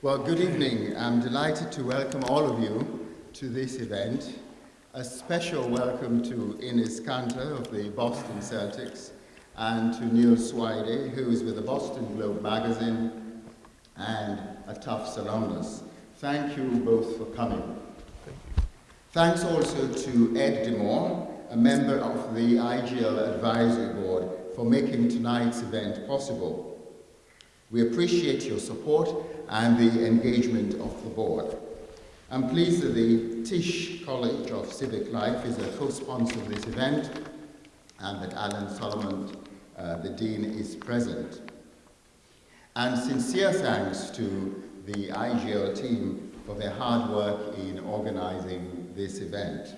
Well, good evening. I'm delighted to welcome all of you to this event. A special welcome to Enes Kanter of the Boston Celtics and to Neil Swidey, who is with the Boston Globe magazine and a Tufts alumnus. Thank you both for coming. Thank Thanks also to Ed DeMore, a member of the IGL Advisory Board, for making tonight's event possible. We appreciate your support and the engagement of the board. I'm pleased that the Tisch College of Civic Life is a co-sponsor of this event and that Alan Solomon, uh, the Dean, is present. And sincere thanks to the IGL team for their hard work in organizing this event.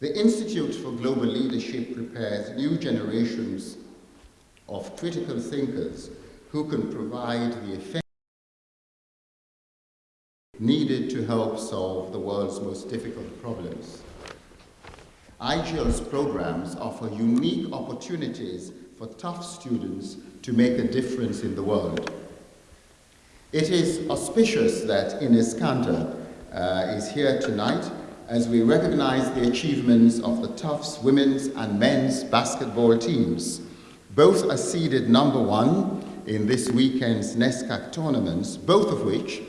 The Institute for Global Leadership prepares new generations of critical thinkers who can provide the needed to help solve the world's most difficult problems. IGL's programs offer unique opportunities for Tufts students to make a difference in the world. It is auspicious that Enes Kanter uh, is here tonight as we recognize the achievements of the Tufts women's and men's basketball teams. Both are seeded number one in this weekend's NESCAC tournaments, both of which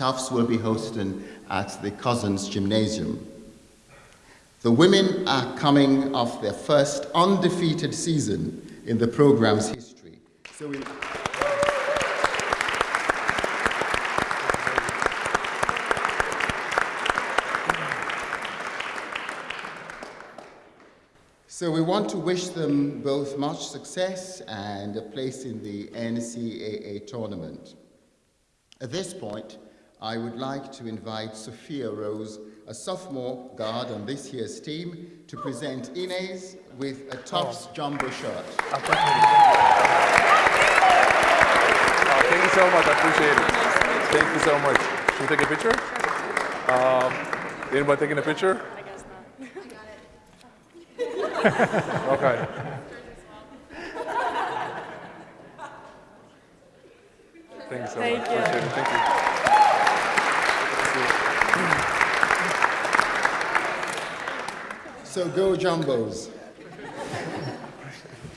Tufts will be hosting at the Cousins Gymnasium. The women are coming off their first undefeated season in the program's history. So we So we want to wish them both much success and a place in the NCAA tournament. At this point, I would like to invite Sophia Rose, a sophomore guard on this year's team, to present Enes with a Tufts oh. jumbo shirt. Oh, thank you so much, I appreciate it. Thank you so much. Should we take a picture? Um, anybody taking a picture? i guess not. okay. Thank you so Thank much. You. Thank you. So go Jumbos.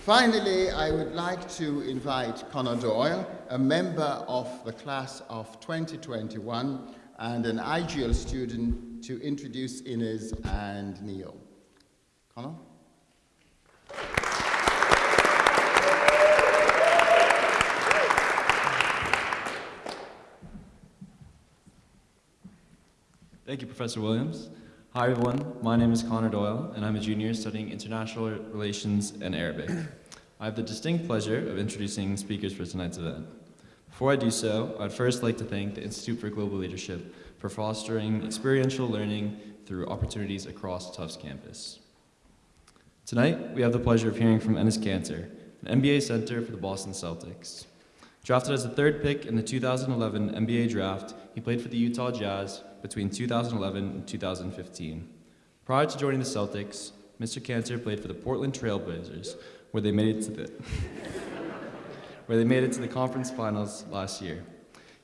Finally, I would like to invite Connor Doyle, a member of the class of 2021 and an IGL student to introduce Enes and Neil. Connor? Thank you, Professor Williams. Hi, everyone. My name is Connor Doyle, and I'm a junior studying International Relations and Arabic. I have the distinct pleasure of introducing speakers for tonight's event. Before I do so, I'd first like to thank the Institute for Global Leadership for fostering experiential learning through opportunities across Tufts campus. Tonight, we have the pleasure of hearing from Enes Kanter, an NBA center for the Boston Celtics. Drafted as the third pick in the 2011 NBA draft, he played for the Utah Jazz between 2011 and 2015. Prior to joining the Celtics, Mr. Kanter played for the Portland Trailblazers, where they made it to the where they made it to the conference finals last year.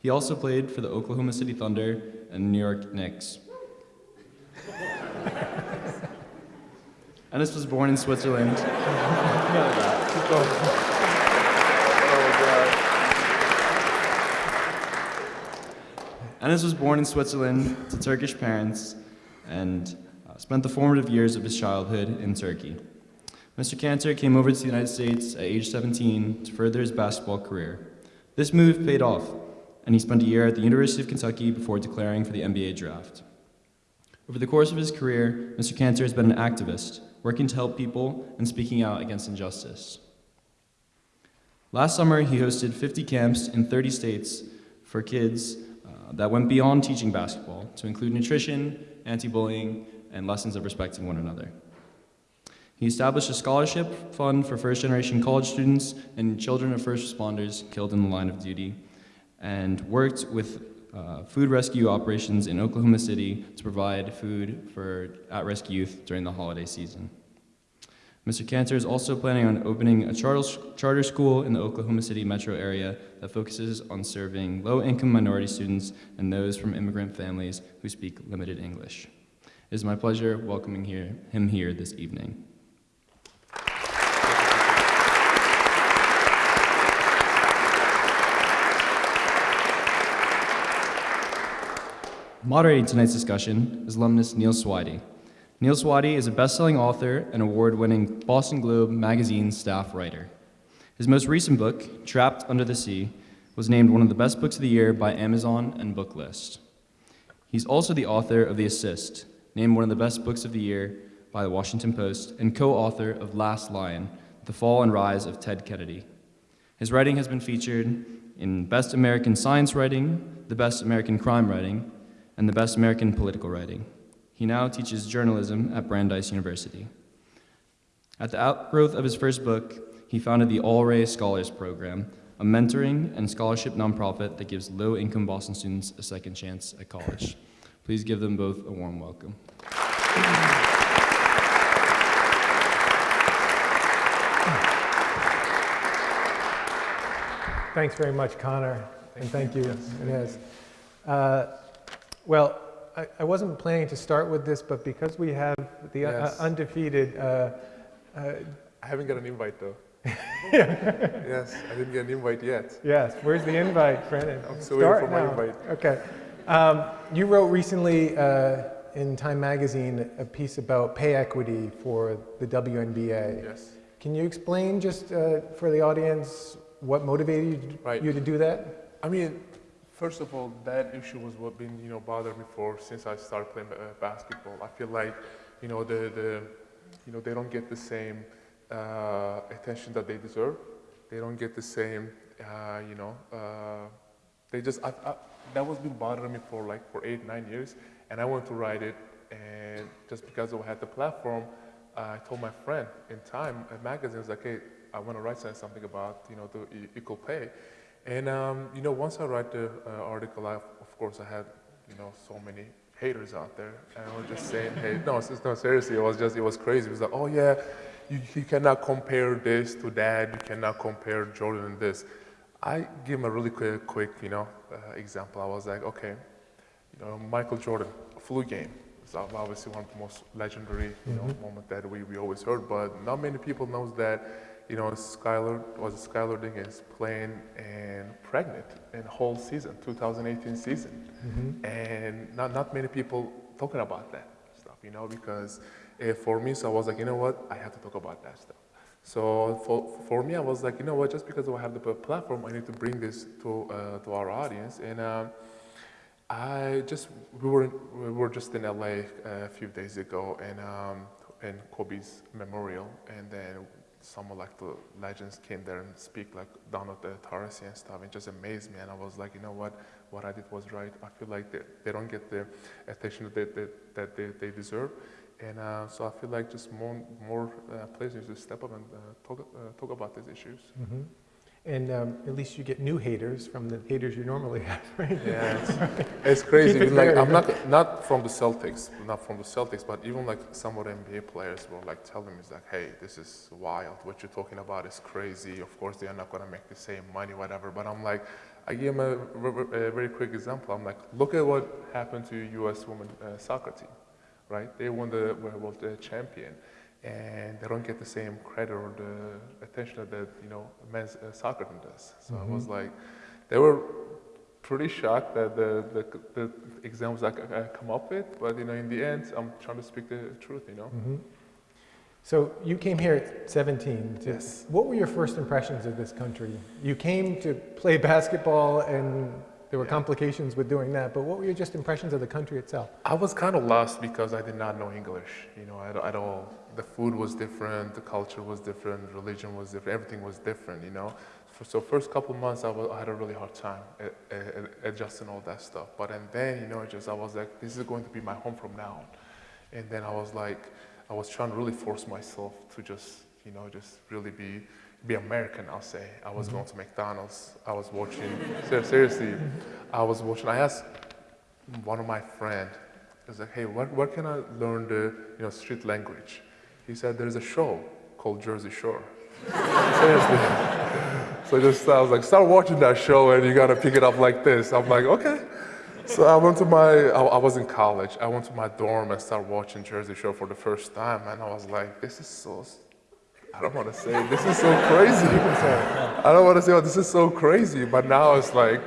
He also played for the Oklahoma City Thunder and New York Knicks. Enes was born in Switzerland. Enes was born in Switzerland to Turkish parents and uh, spent the formative years of his childhood in Turkey. Mr. Kanter came over to the United States at age 17 to further his basketball career. This move paid off, and he spent a year at the University of Kentucky before declaring for the NBA draft. Over the course of his career, Mr. Kanter has been an activist, working to help people and speaking out against injustice. Last summer, he hosted 50 camps in 30 states for kids that went beyond teaching basketball to include nutrition, anti-bullying, and lessons of respecting one another. He established a scholarship fund for first-generation college students and children of first responders killed in the line of duty, and worked with uh, food rescue operations in Oklahoma City to provide food for at-risk youth during the holiday season. Mr. Kanter is also planning on opening a charter, charter school in the Oklahoma City metro area that focuses on serving low income minority students and those from immigrant families who speak limited English. It is my pleasure welcoming here, him here this evening. Moderating tonight's discussion is alumnus Neil Swidey. Neil Swidey is a best-selling author and award-winning Boston Globe magazine staff writer. His most recent book, Trapped Under the Sea, was named one of the best books of the year by Amazon and Booklist. He's also the author of The Assist, named one of the best books of the year by the Washington Post, and co-author of Last Lion, The Fall and Rise of Ted Kennedy. His writing has been featured in Best American Science Writing, the Best American Crime Writing, and the Best American Political Writing. He now teaches journalism at Brandeis University. At the outgrowth of his first book, he founded the All Ray Scholars Program, a mentoring and scholarship nonprofit that gives low income Boston students a second chance at college. Please give them both a warm welcome. Thanks very much, Connor, and thank you, Enes. Uh, well, I, I wasn't planning to start with this, but because we have the uh, Yes. undefeated, uh, uh, I haven't got an invite though. yes, I didn't get an invite yet. yes, where's the invite, Brennan? I'm still waiting Start for my now. invite. Okay. Um, you wrote recently uh, in Time Magazine a piece about pay equity for the WNBA. Yes. Can you explain just uh, for the audience what motivated Right. you to do that? I mean, first of all, that issue was what been you know bothering me for since I started playing uh, basketball. I feel like you know the the you know they don't get the same uh, attention that they deserve. They don't get the same uh, you know uh, they just I, I, that was been bothering me for like for eight nine years, and I wanted to write it, and just because I had the platform, I told my friend in Time a magazine I was like, hey, I want to write something about you know the equal pay. And um, you know, once I write the uh, article, I, of course, I had you know so many haters out there, and I was just saying, hey, no, it's- no, seriously, it was just it was crazy. It was like, oh yeah, you, you cannot compare this to that. You cannot compare Jordan and this. I give him a really quick, quick you know, uh, example. I was like, okay, you know, Michael Jordan, flu game. It's obviously one of the most legendary, you know, moment that we, we always heard, but not many people knows that, you know, Skylar was Skylar Diggins playing and pregnant in whole season, 2018 season, and not not many people talking about that stuff, you know, because uh, for me, so I was like, you know what, I have to talk about that stuff. So for, for me, I was like, you know what, just because I have the platform, I need to bring this to uh, to our audience, and. Um, I just we were we were just in LA a few days ago and um, in Kobe's memorial, and then some like the legends came there and speak like down at the and stuff. It just amazed me, and I was like, you know what, what I did was right. I feel like they, they don't get the attention that they, that, that they, they deserve, and uh, so I feel like just more more uh, places to step up and uh, talk uh, talk about these issues. hmm And um, at least you get new haters from the haters you normally have, right? Yeah, it's, it's crazy. It like I'm not not from the Celtics, not from the Celtics, but even like some of the NBA players were like telling me, "It's like, hey, this is wild. What you're talking about is crazy. Of course, they are not gonna make the same money, whatever." But I'm like, I give them a, a very quick example. I'm like, look at what happened to U.S. women uh, soccer team, right? They won the world uh, champion. And they don't get the same credit or the attention that you know men's uh, soccer team does. So I was like, they were pretty shocked that the, the, the examples I, I come up with, but you know, in the end, I'm trying to speak the truth, you know. Mhm. So you came here at 17. to- Yes. What were your first impressions of this country? You came to play basketball, and there were Yeah. complications with doing that. But what were your just impressions of the country itself? I was kind of lost because I did not know English, you know, at, at all. The food was different, the culture was different, religion was different, everything was different, you know. So first couple months, I, was, I had a really hard time adjusting all that stuff. But and then, you know, just I was like, this is going to be my home from now on. And then I was like, I was trying to really force myself to just, you know, just really be be American. I'll say. I was going to McDonald's. I was watching. seriously, I was watching. I asked one of my friend. I was like, hey, where, where can I learn the you know street language? He said there's a show called Jersey Shore. Seriously. So just I was like, start watching that show and you gotta pick it up like this. I'm like, okay. So I went to my, I, I was in college. I went to my dorm and started watching Jersey Shore for the first time, and I was like, this is so, I don't want to say, this is so crazy. I don't want to say, oh, this is so crazy, but now it's like,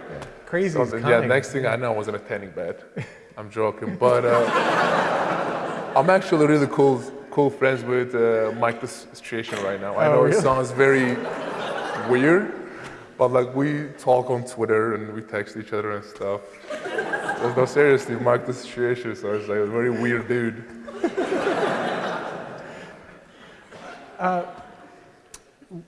Crazy is yeah, next thing I know, I was in a tanning bed. I'm joking, but uh, I'm actually really cool, cool friends with uh, Mike the Situation right now. I Oh, know it sounds very weird, but like we talk on Twitter and we text each other and stuff. So, no, seriously, Mike the Situation, so it's like a very weird dude.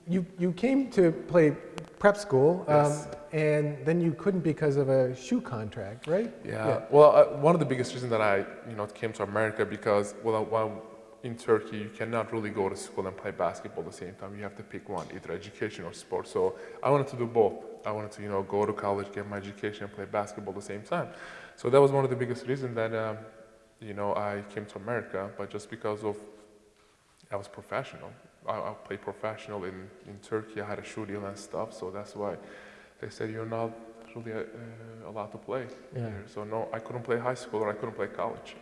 You, you came to play prep school, um, Yes. and then you couldn't because of a shoe contract, right? Yeah. Well, uh, one of the biggest reasons that I, you know, came to America because, well, while in Turkey, you cannot really go to school and play basketball at the same time. You have to pick one, either education or sport. So I wanted to do both. I wanted to, you know, go to college, get my education, and play basketball at the same time. So that was one of the biggest reasons that, um, you know, I came to America. But just because of, I was professional. I, I played professional in, in Turkey. I had a shoe deal and stuff. So that's why they said you're not really uh, allowed to play Yeah. here. So no, I couldn't play high school or I couldn't play college.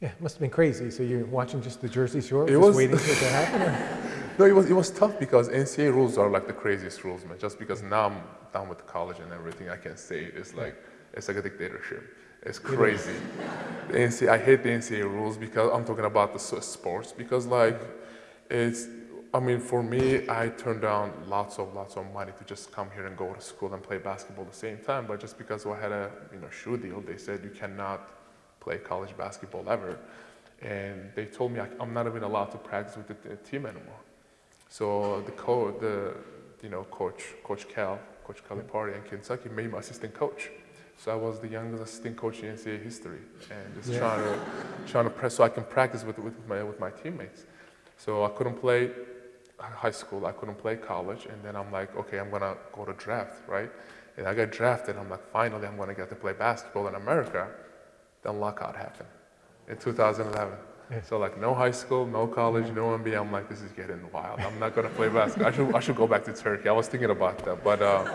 Yeah, it must have been crazy. So you're watching just the Jersey Shore, It just was- waiting for it to happen? or- No, it was it was tough because NCAA rules are like the craziest rules, man. Just because now I'm done with college and everything, I can say it's like it's like a dictatorship. It's crazy. The NCAA, I hate the NCAA rules because I'm talking about the sports because like it's. I mean, for me, I turned down lots of lots of money to just come here and go to school and play basketball at the same time. But just because I had a you know shoe deal, they said you cannot play college basketball ever, and they told me I, I'm not even allowed to practice with the, the team anymore. So the co the you know coach Coach Cal, Coach Calipari in Kentucky made me assistant coach. So I was the youngest assistant coach in NCAA history, and just Yeah. trying to trying to press so I can practice with with my with my teammates. So I couldn't play high school, I couldn't play college, and then I'm like, okay, I'm gonna go to draft, right? And I got drafted. I'm like, finally, I'm gonna get to play basketball in America. Then lockout happened in 2011. Yeah. So like no high school, no college, no NBA. I'm like, this is getting wild. I'm not gonna play basketball. I should I should go back to Turkey. I was thinking about that, but uh,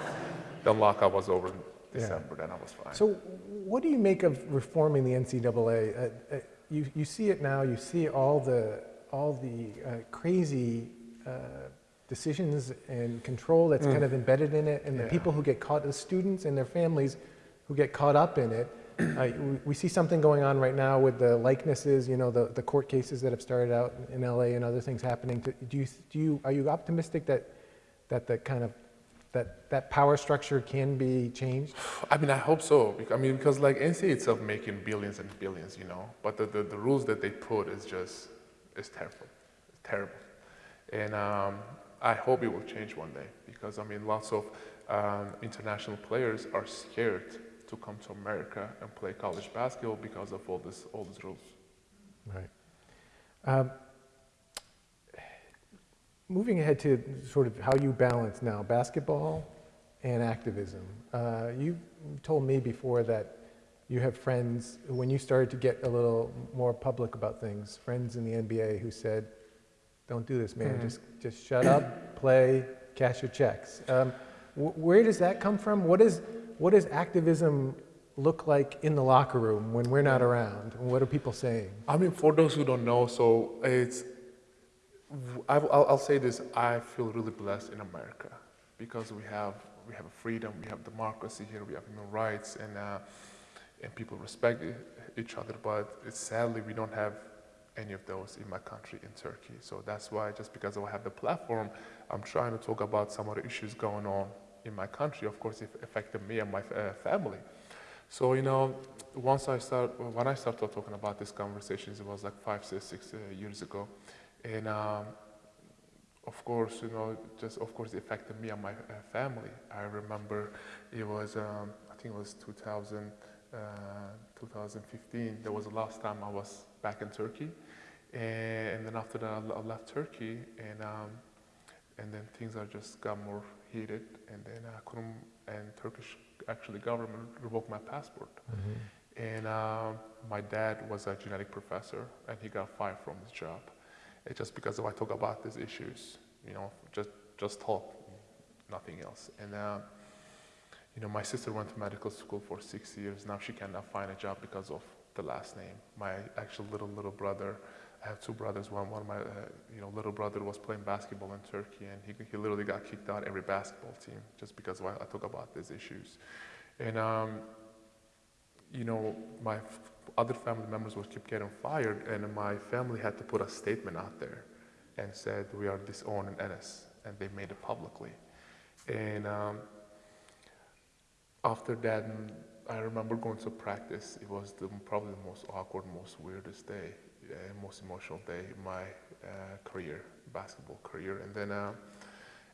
then lockout was over in Yeah. December. Then I was fine. So, what do you make of reforming the NCAA? Uh, uh, you, you see it now. You see all the all the uh, crazy uh, decisions and control that's kind of embedded in it, and the people who get caught, the students and their families who get caught up in it. Uh, we, see something going on right now with the likenesses. You know, the, the court cases that have started out in LA and other things happening. Do you do you are you optimistic that that the kind of that that power structure can be changed? I mean, I hope so. I mean, because like NCAA itself making billions and billions, you know, but the, the, the rules that they put is just, is terrible. It's terrible. And um, I hope it will change one day because I mean, lots of um, international players are scared to come to America and play college basketball because of all this, all these rules. Right. Um, moving ahead to sort of how you balance now basketball and activism. Uh, you told me before that you have friends, when you started to get a little more public about things, friends in the NBA who said, don't do this, man. Mhm. Just, just shut up, play, cash your checks. Um, wh- where does that come from? What, is, what does activism look like in the locker room when we're not around? What are people saying? I mean, for those who don't know, so it's, I, will I'll say this, I feel really blessed in America because we have, we have freedom, we have democracy here, we have human rights, and, uh, and people respect each other, but it's sadly we don't have any of those in my country, in Turkey. So that's why, just because I have the platform, I'm trying to talk about some of the issues going on in my country, of course, it affected me and my uh, family. So, you know, once I start, when I started talking about these conversations, it was like five, six, six uh, years ago. And um, of course, you know, just of course it affected me and my uh, family. I remember it was, um, I think it was 2000, uh, 2015. That was the last time I was back in Turkey. And, then after that, I I left Turkey, and um, and then things are just got more heated. And then I couldn't, and Turkish actually government revoked my passport. And um, my dad was a genetic professor, and he got fired from his job. It's just because if I talk about these issues, you know, just just talk, nothing else. And uh, you know, my sister went to medical school for six years. Now she cannot find a job because of the last name. My actual little little brother, I have two brothers. One one of my uh, you know little brother was playing basketball in Turkey, and he he literally got kicked out every basketball team just because I I talk about these issues. And um, you know, my other family members would keep getting fired, and my family had to put a statement out there and said we are disowning Enes, and they made it publicly. And um, after that, mm, I remember going to practice. It was the, probably the most awkward, most weirdest day, most emotional day in my uh, career, basketball career. And then, uh,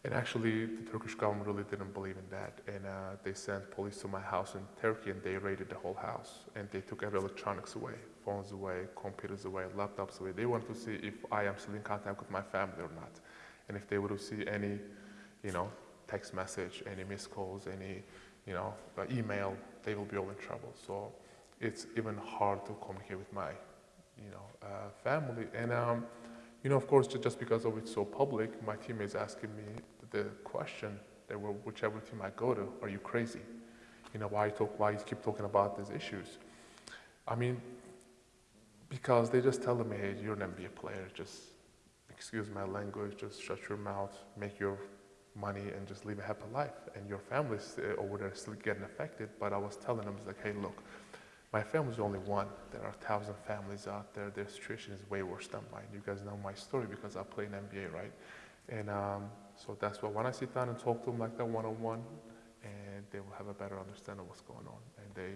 and actually, the Turkish government really didn't believe in that. And uh, they sent police to my house in Turkey, and they raided the whole house. And they took every electronics away, phones away, computers away, laptops away. They wanted to see if I am still in contact with my family or not, and if they would see any, you know, text message, any missed calls, any, you know, uh, email, they will be all in trouble. So it's even hard to communicate with my, you know, uh, family. And um, you know, of course, just because of it's so public, my teammates asking me the question, they were whichever team I go to, are you crazy? You know, why you talk, why you keep talking about these issues? I mean, because they just tell me, hey, you're an NBA player, just excuse my language, just shut your mouth, make your money, and just live a happy life. And your family's uh, over there still getting affected. But I was telling them, it's like, hey, look, my family's only one. There are a thousand families out there. Their situation is way worse than mine. You guys know my story because I play in NBA, right? And um, so that's why when I sit down and talk to them like that one on one, and they will have a better understanding of what's going on. And they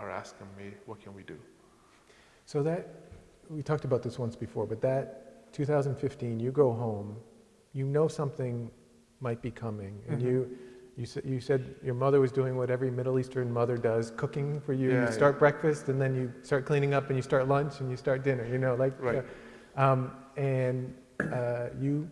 are asking me, what can we do? So that, we talked about this once before, but that 2015, you go home, you know something might be coming, and Mhm. you, you said, you said your mother was doing what every Middle Eastern mother does, cooking for you. Yeah, You start breakfast, and then you start cleaning up, and you start lunch, and you start dinner, you know, like. Right. uh, um, And uh, you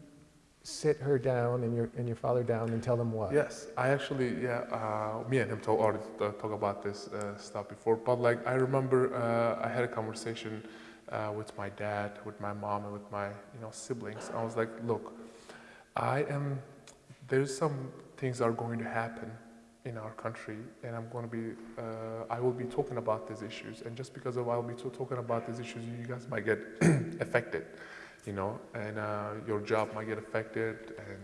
sit her down and your, and your father down and tell them what? Yes, I actually, yeah, uh, me and him talk, already uh, talk about this uh, stuff before, but like I remember uh, I had a conversation uh, with my dad, with my mom, and with my you know siblings. I was like, look, I am. There's some things are going to happen in our country, and I'm going to be. Uh, I will be talking about these issues, and just because of I'll be talking about these issues, you guys might get affected, you know, and uh, your job might get affected, and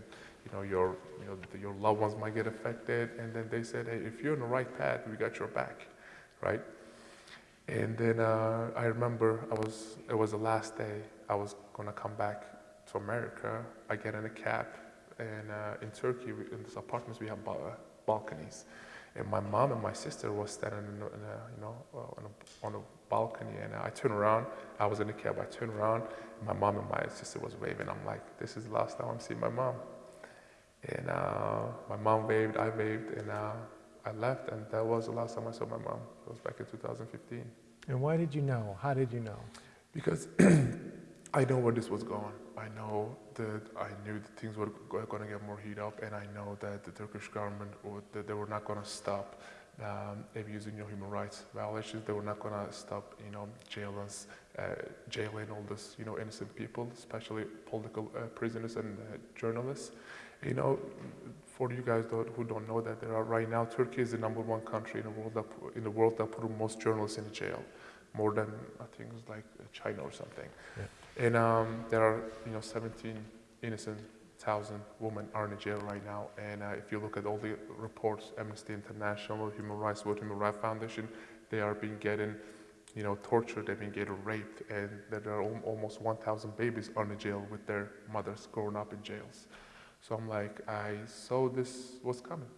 you know your, you know, your loved ones might get affected, and then they said, hey, if you're on the right path, we got your back, right? And then uh, I remember I was it was the last day I was gonna come back to America. I get in a cab, and uh, in Turkey, in these apartments, we have ba- balconies, and my mom and my sister was standing in a, in a you know uh, on, a, on a balcony, and I turn around. I was in the cab. I turn around. And my mom and my sister was waving. I'm like, this is the last time I'm seeing my mom. And uh, my mom waved. I waved, and uh, I left, and that was the last time I saw my mom. It was back in 2015. And why did you know? How did you know? Because I know where this was going. I know that I knew that things were going to get more heat up, and I know that the Turkish government would, that they were not going to stop um, abusing your human rights violations. They were not going to stop, you know, jailing, uh, jailing all this, you know, innocent people, especially political uh, prisoners and uh, journalists. You know, for you guys who don't know that, there are right now Turkey is the number one country in the world that in the world that put most journalists in jail, more than I think it's like China or something. And um, there are you know 17 innocent thousand women are in jail right now. And uh, if you look at all the reports, Amnesty International, Human Rights Watch, Human Rights Foundation, they are being getting you know tortured, they've been getting raped, and there are al- almost 1,000 babies are in jail with their mothers growing up in jails. So I'm like, I saw this was coming,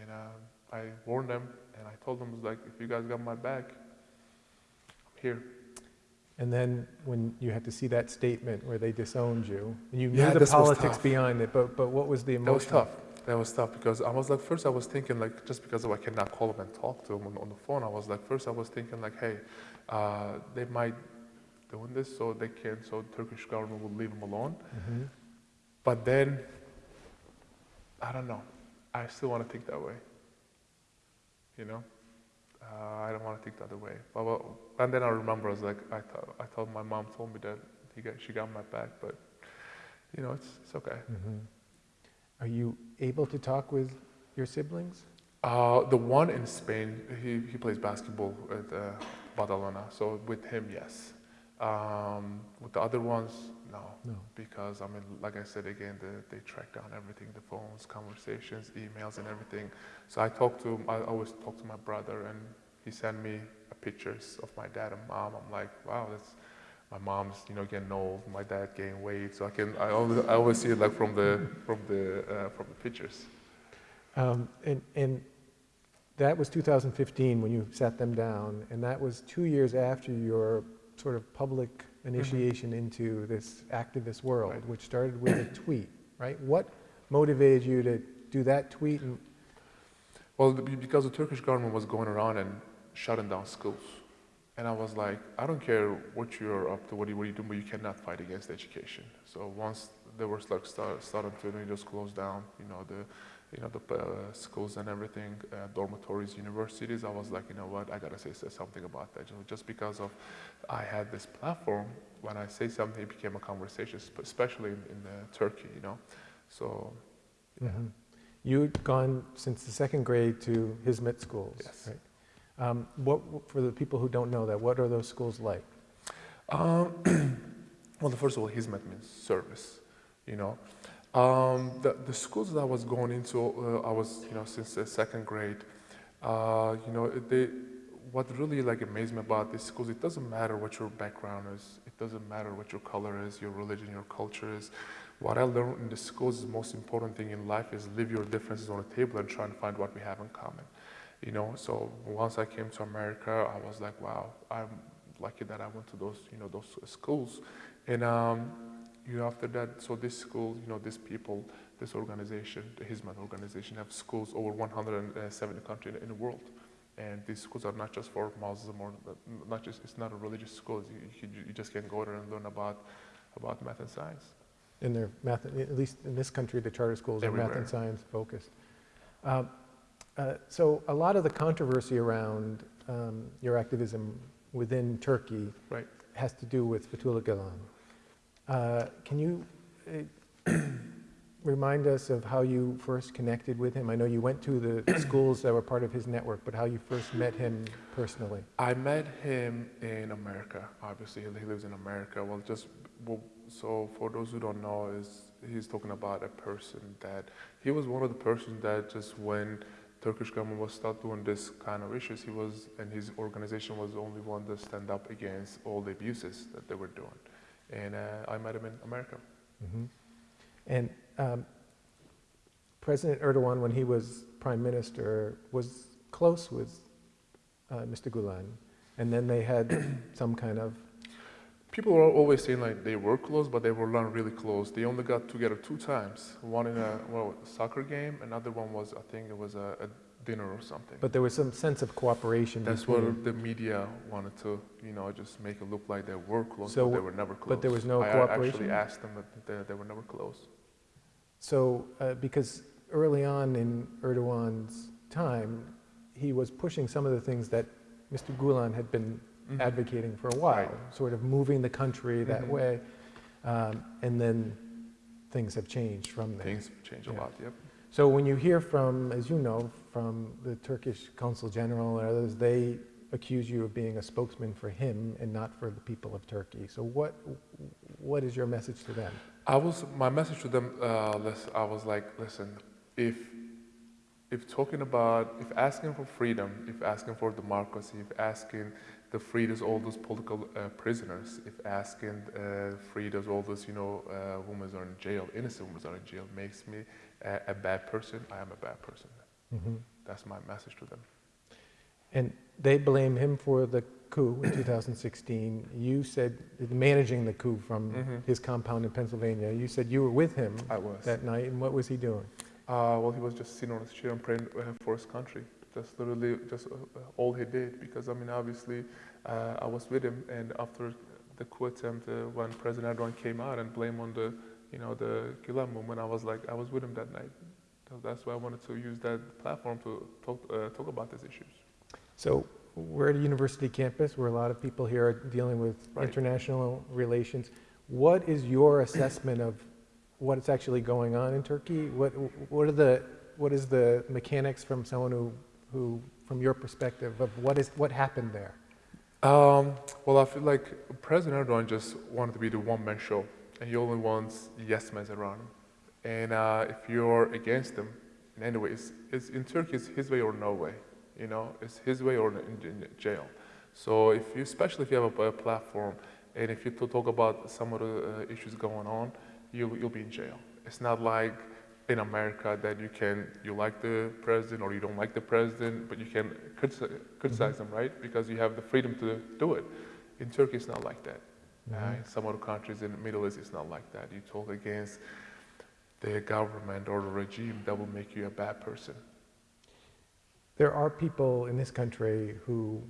and um, I warned them, and I told them, like, if you guys got my back, I'm here. And then when you had to see that statement where they disowned you, and you knew Yeah, the politics behind it, but, but what was the emotion? That was tough. That was tough because I was like, first I was thinking like, just because I cannot call them and talk to them on, on the phone, I was like, first I was thinking like, hey, uh, they might doing this so they can, so the Turkish government will leave them alone. Mhm. But then, I don't know. I still want to think that way. You know, uh, I don't want to think the other way. But well, and then I remember I was like, I thought, I told my mom told me that he got, she got my back, but you know, it's, it's okay. Mhm. Are you able to talk with your siblings? Uh, the one in Spain, he, he plays basketball at uh, Badalona. So with him, yes. Um, with the other ones, no. No. Because, I mean, like I said again, the, they track down everything the phones, conversations, emails, and everything. So I talk to, I always talk to my brother, and he sent me pictures of my dad and mom. I'm like, wow, that's. My mom's, you know, getting old. My dad gained weight, so I can. I always, I always see it like from the, from the, uh, from the pictures. Um, And, and that was 2015 when you sat them down, and that was two years after your sort of public Mm-hmm. initiation into this activist world, Right. which started with a tweet, right? What motivated you to do that tweet? And Well, be- because the Turkish government was going around and shutting down schools. And I was like, I don't care what you're up to, what you, what you do, but you cannot fight against education. So once there was like start, starting to you know, just close down, you know, the, you know, the uh, schools and everything, uh, dormitories, universities, I was like, you know what, I gotta say, say something about that. You know, just because of I had this platform, when I say something, it became a conversation, especially in, in uh, Turkey, you know. So, yeah. Mhm. You'd gone since the second grade to Hizmet schools, Yes. right? Um, What, for the people who don't know that, what are those schools like? Um, well, the first of all, Hizmet means service, you know. Um, the, the schools that I was going into, uh, I was, you know, since the second grade, uh, you know, they, what really like amazed me about these schools, it doesn't matter what your background is, it doesn't matter what your color is, your religion, your culture is. What I learned in the schools is the most important thing in life is leave your differences on the table and try and find what we have in common. You know, so once I came to America, I was like, wow, I'm lucky that I went to those, you know, those schools. And um, you after that, so this school, you know, these people, this organization, the Hizmet organization, have schools over 170 countries in the world. And these schools are not just for Muslim or not just, it's not a religious school. You, you, you just can go there and learn about, about math and science. In their math, at least in this country, the charter schools are math and science focused. Um, uh, So a lot of the controversy around um, your activism within Turkey Right. has to do with Fethullah Gulen. Uh, Can you uh, remind us of how you first connected with him? I know you went to the schools that were part of his network, but how you first met him personally? I met him in America. Obviously, he lives in America. Well, just well, so for those who don't know, is he's talking about a person that he was one of the persons that just when Turkish government was start doing this kind of issues, he was and his organization was the only one to stand up against all the abuses that they were doing. And uh, I met him in America. Mhm. And um, President Erdogan, when he was prime minister, was close with uh, Mr. Gulen, and then they had some kind of, People are always saying like they were close, but they were not really close. They only got together two times. One in a well soccer game, another one was I think it was a, a dinner or something. but there was some sense of cooperation That's between. what the media wanted to, you know, just make it look like they were close, So but they were never close. but there was no I cooperation? actually asked them, but they, they were never close. So, uh, because early on in Erdogan's time, he was pushing some of the things that Mr. Gulen had been Mhm. advocating for a while, Right. sort of moving the country that Mhm. way. Um, and then things have changed from there. Things change a Yeah. lot. Yep. So when you hear from, as you know, from the Turkish Consul General and others, they accuse you of being a spokesman for him and not for the people of Turkey. So what, what is your message to them? I was my message to them. Uh, I was like, listen, if if talking about if asking for freedom, if asking for democracy, if asking the freedoms all those political uh, prisoners, if asking uh, freedoms all those you know uh, women are in jail, innocent women are in jail, makes me a, a bad person. I am a bad person. Mhm. That's my message to them. And they blame him for the coup in 2016. You said, managing the coup from Mhm. his compound in Pennsylvania, you said you were with him I was. that night, and what was he doing? Uh, well, he was just sitting on his chair and praying for his country. That's literally just uh, uh, all he did. Because I mean, obviously, uh, I was with him, and after the coup attempt, uh, when President Erdogan came out and blamed on the, you know, the Gulen movement, I was like, I was with him that night. So that's why I wanted to use that platform to talk uh, talk about these issues. So we're at a university campus where a lot of people here are dealing with Right. international relations. What is your assessment of what's actually going on in Turkey? What, what are the, what is the mechanics from someone who, who, from your perspective of what is, what happened there? Um, well, I feel like President Erdogan just wanted to be the one-man show, and he only wants yes men around him. And uh, if you're against him, in any way, it's, it's, in Turkey, it's his way or no way. You know, it's his way or in, in jail. So if you, especially if you have a, a platform, and if you talk about some of the uh, issues going on, you, you'll be in jail. It's not like in America that you can, you like the president or you don't like the president, but you can criticize, criticize them, right? Because you have the freedom to do it. In Turkey, it's not like that. Uh, in some other countries in the Middle East, it's not like that. You talk against the government or the regime, that will make you a bad person. There are people in this country who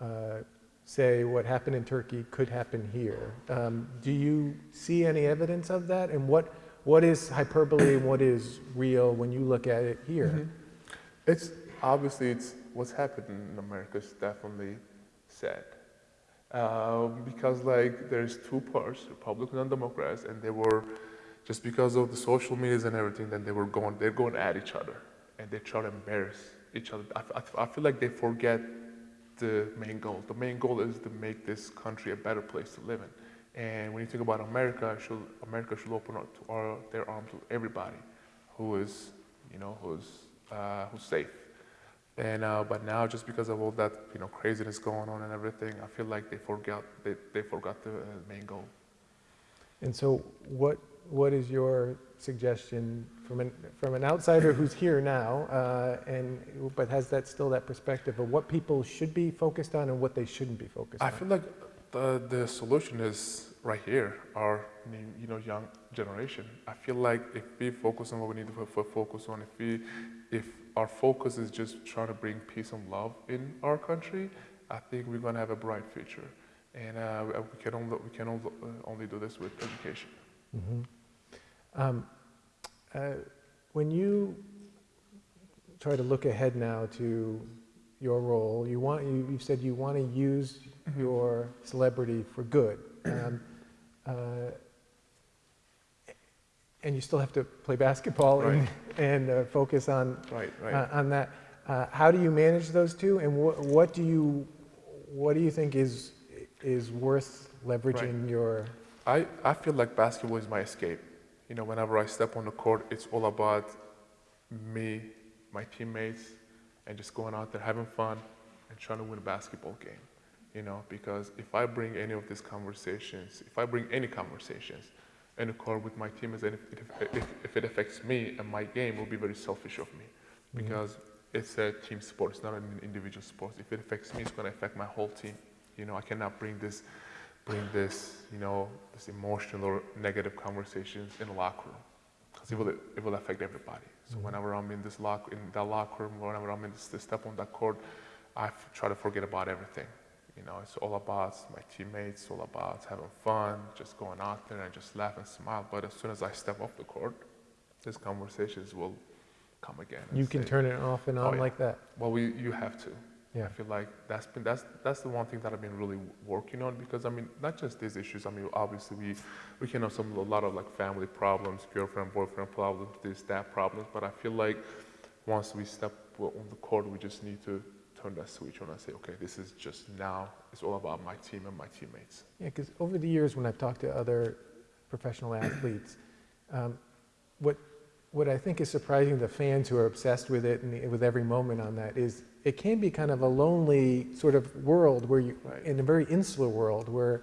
uh, say what happened in Turkey could happen here. Um, do you see any evidence of that? And what, what is hyperbole and what is real when you look at it here? It's obviously it's what's happened in America is definitely sad. Um, because like there's two parts, Republicans and Democrats, and they were just because of the social medias and everything, then they were going they're going at each other and they try to embarrass each other. I, I, I feel like they forget the main goal. The main goal is to make this country a better place to live in. And when you think about America, should, America should open up their arms to everybody who is, you know, who's, uh, who's safe. And uh, but now, just because of all that, you know, craziness going on and everything, I feel like they forgot they, they forgot the uh, main goal. And so, what what is your suggestion from an from an outsider who's here now, uh, and but has that still that perspective of what people should be focused on and what they shouldn't be focused I on? I feel like the the solution is right here, our you know young generation. I feel like if we focus on what we need to fo- fo- focus on, if we if our focus is just trying to bring peace and love in our country, I think we're gonna have a bright future. And uh, we can only we can only, uh, only do this with education. Um, uh, when you try to look ahead now to your role, you want you, you said you want to use your celebrity for good, um, uh, and you still have to play basketball and, Right. and uh, focus on Right, right. uh, on that. Uh, how do you manage those two, and what what do you what do you think is is worth leveraging your I, I feel like basketball is my escape. You know, whenever I step on the court, it's all about me, my teammates, and just going out there having fun and trying to win a basketball game. You know, because if I bring any of these conversations, if I bring any conversations in the court with my teammates, and if it, if, if it affects me and my game, it will be very selfish of me. Mm-hmm. Because it's a team sport, it's not an individual sport. If it affects me, it's going to affect my whole team. You know, I cannot bring this bring this, you know, this emotional or negative conversations in the locker room because it will, it will affect everybody. So mm-hmm. whenever I'm in this lock in that locker room, whenever I'm in this, this step on that court, I f- try to forget about everything. You know, it's all about my teammates, all about having fun, just going out there and just laugh and smile. But as soon as I step off the court, these conversations will come again. you can say, turn it off and oh, on Oh, yeah. like that? well, we, you have to. Yeah. I feel like that's been that's that's the one thing that I've been really working on because I mean not just these issues. I mean obviously we we can have some a lot of like family problems, girlfriend boyfriend problems, this that problems. But I feel like once we step on the court, we just need to turn that switch on and say, okay, this is just now. It's all about my team and my teammates. Yeah, because over the years, when I've talked to other professional athletes, um, what what I think is surprising to fans who are obsessed with it and with every moment on that is it can be kind of a lonely sort of world where you, Right. in a very insular world, where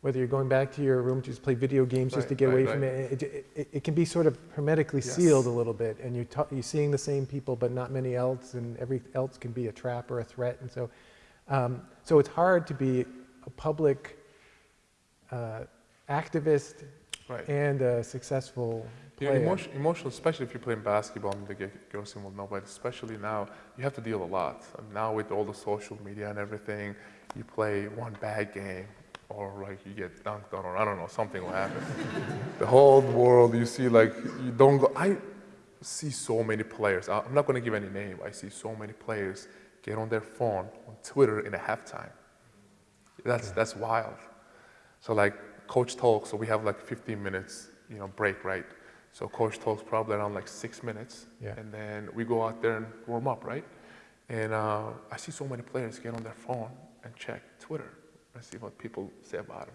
whether you're going back to your room to just play video games just to get right, away right. from it, it, it, it can be sort of hermetically Yes. sealed a little bit, and you ta- you're seeing the same people, but not many else, and every else can be a trap or a threat, and so um, so it's hard to be a public uh, activist Right. and a successful Yeah, emotion, emotional, especially if you're playing basketball, mean, the girls will know, but especially now, you have to deal a lot. And now with all the social media and everything, you play one bad game, or like you get dunked on, or I don't know, something will happen. the whole world, you see, like, you don't go. I see so many players, I'm not going to give any name, I see so many players get on their phone, on Twitter in a halftime. That's, that's wild. So like coach talks, so we have like 15 minutes, you know, break, right? So coach talks probably around like six minutes, Yeah. and then we go out there and warm up, right? And uh, I see so many players get on their phone and check Twitter and see what people say about them.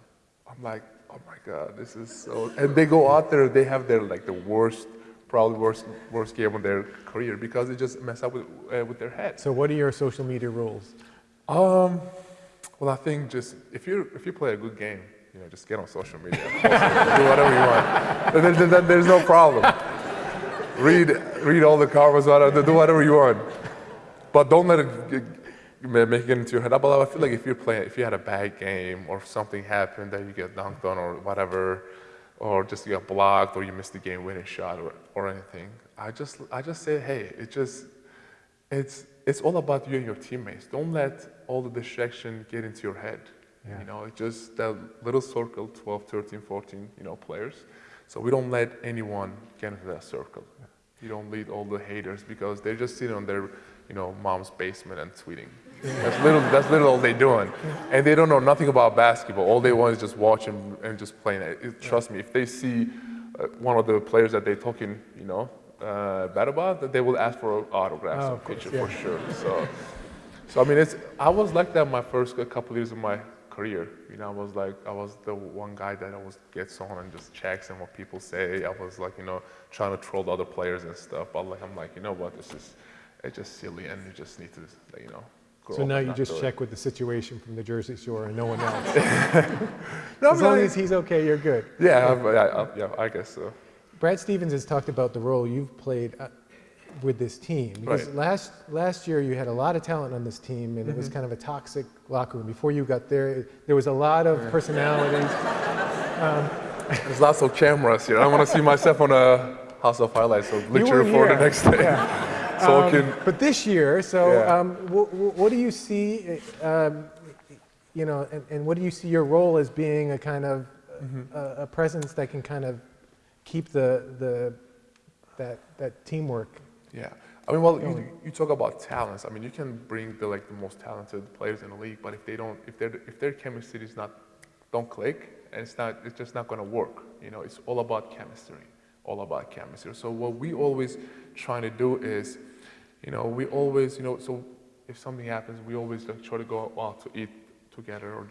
I'm like, oh my god, this is so. And they go out there, they have their like the worst, probably worst worst game of their career because they just mess up with uh, with their head. So what are your social media rules? Um, well, I think just if you if you play a good game, you know, just get on social media, do whatever you want. Then- then there's no problem. Read read all the comments, do whatever you want, but don't let it make it into your head. But I feel like if you're playing, if you had a bad game or something happened that you get dunked on or whatever, or just you got blocked or you missed the game-winning shot or, or anything, I just I just say, hey, it just it's it's all about you and your teammates. Don't let all the distraction get into your head. Yeah. You know, it's just that little circle, 12, 13, 14, you know, players. So we don't let anyone get into that circle. You don't lead all the haters because they're just sitting on their, you know, mom's basement and tweeting. That's little. That's literally all they're doing, and they don't know nothing about basketball. All they want is just watching and just playing it. It- Trust me, if they see uh, one of the players that they're talking, you know, uh, bad about, that they will ask for autographs Oh, and picture yeah. for sure. So, so I mean, it's. I was like that my first couple years of my career. You know, I was like, I was the one guy that always gets on and just checks and what people say. I was like, you know, trying to troll the other players and stuff. But like, I'm like, you know what, this is, it's just silly, and you just need to, you know. So now you just do it. check with the situation from the Jersey Shore and no one else. No, As long I- as he's okay, you're good. Yeah, I, I, I, yeah, I guess so. Brad Stevens has talked about the role you've played uh, with this team. Because Right. last, last year you had a lot of talent on this team and it Mm-hmm. was kind of a toxic locker room. Before you got there, there was a lot of personalities. There's lots of cameras here. I want to see myself on a House of Highlights, so literally for the next day. Yeah. so I Um, can, But this year, so Yeah. um, wh- wh- what do you see, um, you know, and, and what do you see your role as being a kind of Mm-hmm. a, a presence that can kind of keep the, the that, that teamwork? Yeah, I mean, well, you, you talk about talents. I mean, you can bring the like the most talented players in the league, but if they don't, if their if their chemistry is not, don't click, and it's not, it's just not going to work. You know, it's all about chemistry, all about chemistry. So what we always trying to do is, you know, we always, you know, so if something happens, we always like try to go out to eat together or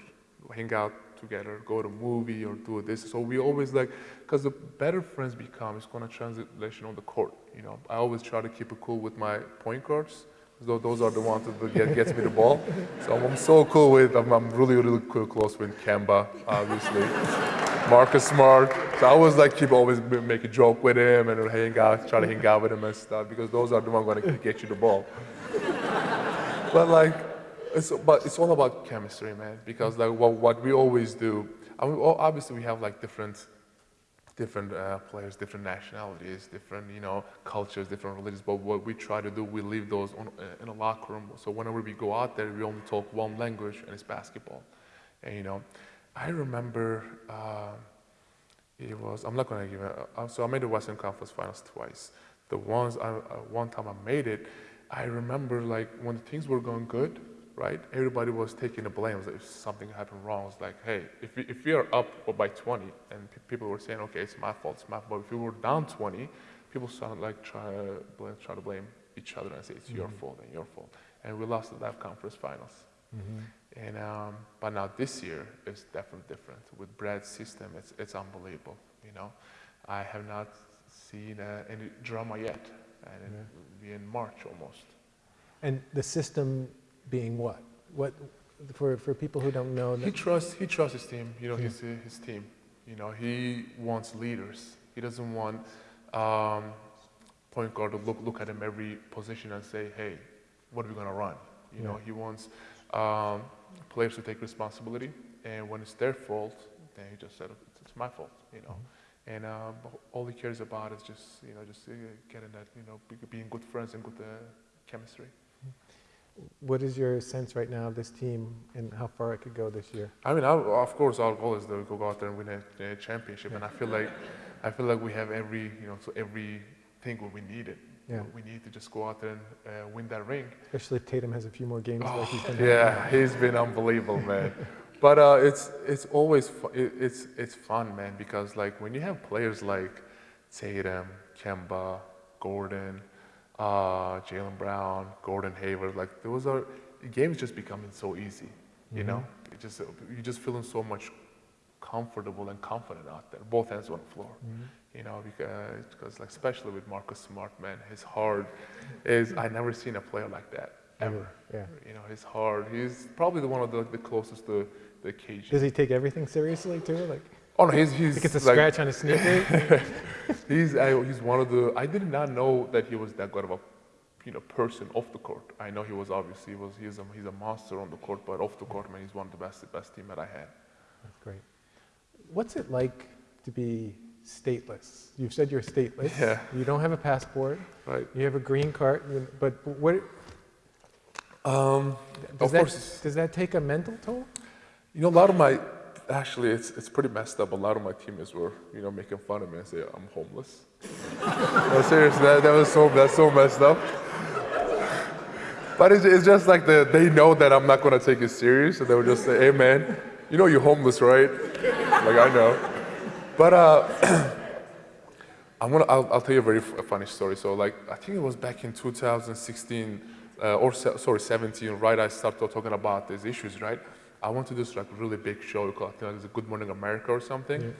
hang out together, go to a movie or do this. So we always like, because the better friends become, it's going to translation on the court. You know, I always try to keep it cool with my point guards. Though those are the ones that get, gets me the ball. So I'm, so cool with, I'm, I'm really, really close with Kemba, obviously. Marcus Smart. So I always like keep always make a joke with him and hang out, try to hang out with him and stuff because those are the ones going to get you the ball. But like, it's, but it's all about chemistry, man. Because like what, what we always do, I mean, obviously we have like different, different uh, players, different nationalities, different you know cultures, different religions. But what we try to do, we leave those on, uh, in a locker room. So whenever we go out there, we only talk one language, and it's basketball. And you know, I remember. Uh, it was. I'm not gonna give it. Uh, so I made the Western Conference Finals twice. The ones I, uh, one time I made it, I remember like when things were going good, right? Everybody was taking the blame. Like, if something happened wrong, it's like, hey, if we, if we are up by 20, and pe- people were saying, okay, it's my fault, it's my fault. But if we were down 20, people started like try to blame, try to blame each other and say it's your fault and your fault. And we lost the conference finals. And um, but now this year is definitely different. With Brad's system, it's it's unbelievable. You know, I have not seen uh, any drama yet, and it will be in March almost. And the system being what? What for, for people who don't know? He trusts he trusts his team. You know, his his team. You know, he wants leaders. He doesn't want um, point guard to look look at him every position and say, hey, what are we gonna run? You know, he wants um, players to take responsibility, and when it's their fault, then he just said it's, my fault. You know, and um, all he cares about is just you know just uh, getting that you know being good friends and good uh, chemistry. What is your sense right now of this team and how far it could go this year? I mean, I, of course, our goal is to go out there and win a, a championship, and I feel like, I feel like we have every, you know, so everything what we needed. Yeah. We need to just go out there and uh, win that ring. Especially if Tatum has a few more games like he's been. Oh, Yeah, he's been unbelievable, man. But uh, it's it's always it, it's it's fun, man, because like when you have players like Tatum, Kemba, Gordon, uh, Jaylen Brown, Gordon Hayward. Like those are games just becoming so easy. You know, it just you just feeling so much comfortable and confident out there, both ends on the floor. You know, because, because like especially with Marcus Smart, man, his heart is I never seen a player like that ever. Yeah. You know, his heart. He's probably the one of the, the closest to the cage. Does he take everything seriously too? Like, oh no, he's he's he gets a like, scratch on his sneaker? He's I, he's one of the. I did not know that he was that good of a, you know, person off the court. I know he was obviously he was he's a he's a monster on the court, but off the court, man, he's one of the best the best team that I had. That's great. What's it like to be stateless? You've said you're stateless. Yeah. You don't have a passport. Right. You have a green card, but what, Um, does of that, course, does that take a mental toll? you know, a lot of my actually it's it's pretty messed up. A lot of my teammates were you know making fun of me and say I'm homeless. no, seriously, that, that was so that's so messed up. But it's, it's just like the, they know that I'm not gonna take it serious, so they would just say, "Hey man, you know you're homeless, right?" like I know. But uh, I'm gonna. I'll, I'll tell you a very funny story. So, like, I think it was back in 2016 uh, or sorry, 17. Right, I started talking about these issues. Right, I went to this like really big show called I think it was Good Morning America or something.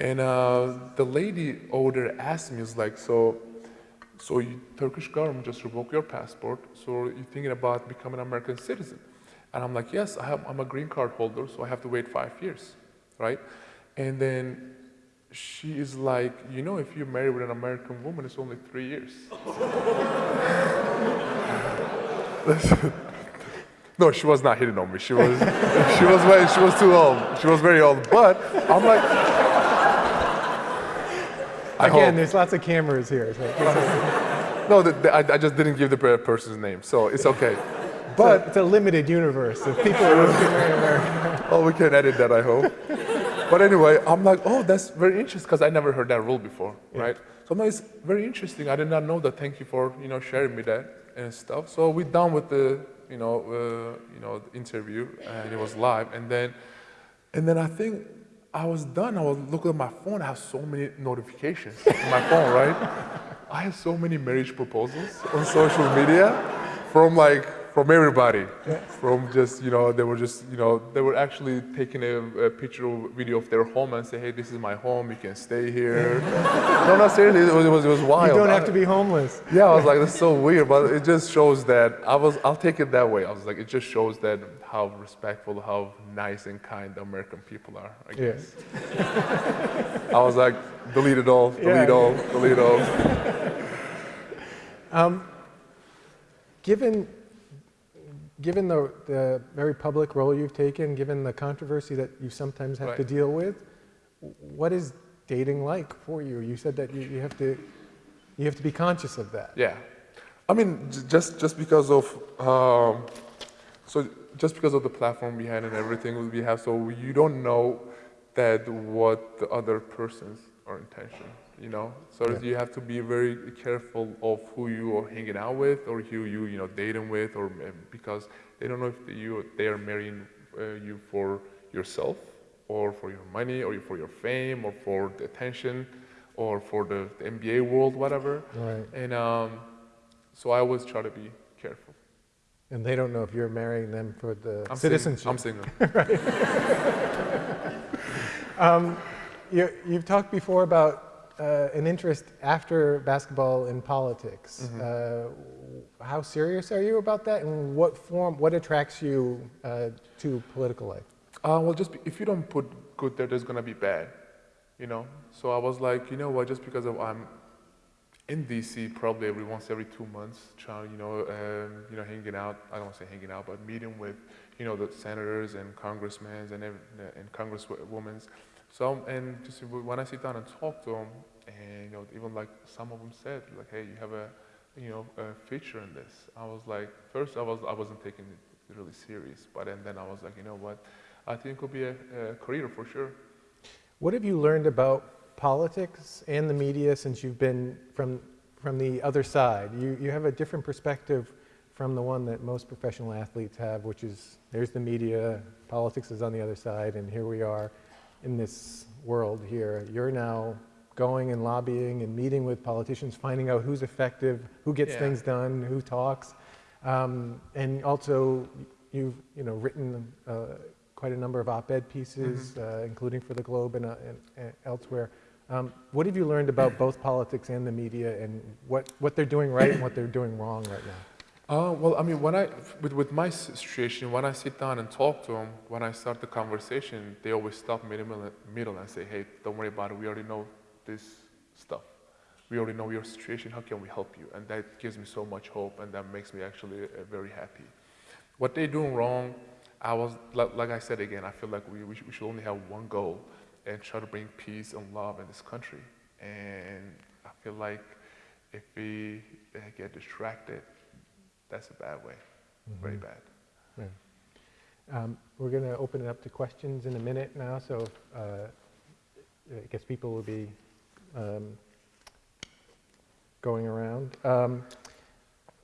And uh, the lady over there asked me, "Is like, so, so you, Turkish government just revoked your passport. So you're thinking about becoming an American citizen?" And I'm like, "Yes, I have, I'm a green card holder, so I have to wait five years, right?" And then she is like, you know, if you marry with an American woman, it's only three years. no, she was not hitting on me. She was, she was, way, she was too old. She was very old. But I'm like, I Again, hope. there's lots of cameras here. So No, the, the, I, I just didn't give the person's name, so it's okay. but But it's a limited universe of people who. Oh, we can edit that, I hope. but anyway, I'm like, oh, that's very interesting because I never heard that rule before, right? So I'm like, it's very interesting. I did not know that. Thank you for you know sharing me that and stuff. So we're done with the you know uh, you know interview and it was live, and then and then I think I was done. I was looking at my phone. I have so many notifications on my phone, right? I have so many marriage proposals on social media from like from everybody. From just you know they were just you know they were actually taking a, a picture or video of their home and say, hey, this is my home. You can stay here. no, no, seriously, it was it was, it was wild. You don't have I- to be homeless. yeah, I was like, that's so weird, but it just shows that I was. I'll take it that way. I was like, it just shows that how respectful, how nice and kind the American people are. I Yeah. guess. I was like, delete it all, delete Yeah. all, delete all. Um, given, given the, the very public role you've taken, given the controversy that you sometimes have to deal with, what is dating like for you? You said that you, you have to, you have to be conscious of that. Yeah, I mean, j- just just because of um, so just because of the platform we had and everything we have, so you don't know that what the other person's are intention, you know. So Yeah. you have to be very careful of who you are hanging out with or who you you know dating with, or uh, because they don't know if you they are marrying uh, you for yourself or for your money or for your fame or for the attention or for the, the NBA world, whatever. Right. And um, so I always try to be careful. And they don't know if you're marrying them for the I'm citizenship. I'm single. You, you've talked before about uh, an interest after basketball in politics. Uh, how serious are you about that, and what form, what attracts you uh, to political life? Uh, well, just be, if you don't put good there, there's gonna be bad, you know. So I was like, you know what? Just because of I'm in DC, probably every once every two months, trying, you know, um, you know, hanging out. I don't want to say hanging out, but meeting with, you know, the senators and congressmen and and congresswomen. So and just when I sit down and talk to them, and you know, even like some of them said, like, hey, you have a, you know, a feature in this. I was like, first I was I wasn't taking it really serious, but and then I was like, you know what? I think it could be a, a career for sure. What have you learned about politics and the media since you've been from, from the other side? You, you have a different perspective from the one that most professional athletes have, which is there's the media, politics is on the other side, and here we are in this world here. You're now going and lobbying and meeting with politicians, finding out who's effective, who gets Yeah. things done, who talks. Um, and also, you've you know written uh, quite a number of op-ed pieces, Mm-hmm. uh, including for the Globe and, uh, and, and elsewhere. Um, what have you learned about both politics and the media, and what, what they're doing right and what they're doing wrong right now? Uh, well, I mean, when I, with, with my situation, when I sit down and talk to them, when I start the conversation, they always stop me in the middle, middle and say, hey, don't worry about it. We already know this stuff. We already know your situation. How can we help you? And that gives me so much hope, and that makes me actually uh, very happy. What they're doing wrong, I was, like, like I said again, I feel like we, we, should, we should only have one goal and try to bring peace and love in this country. And I feel like if we uh, get distracted, that's a bad way, very bad. Yeah. Um, We're going to open it up to questions in a minute now, so uh, I guess people will be um, going around. Um,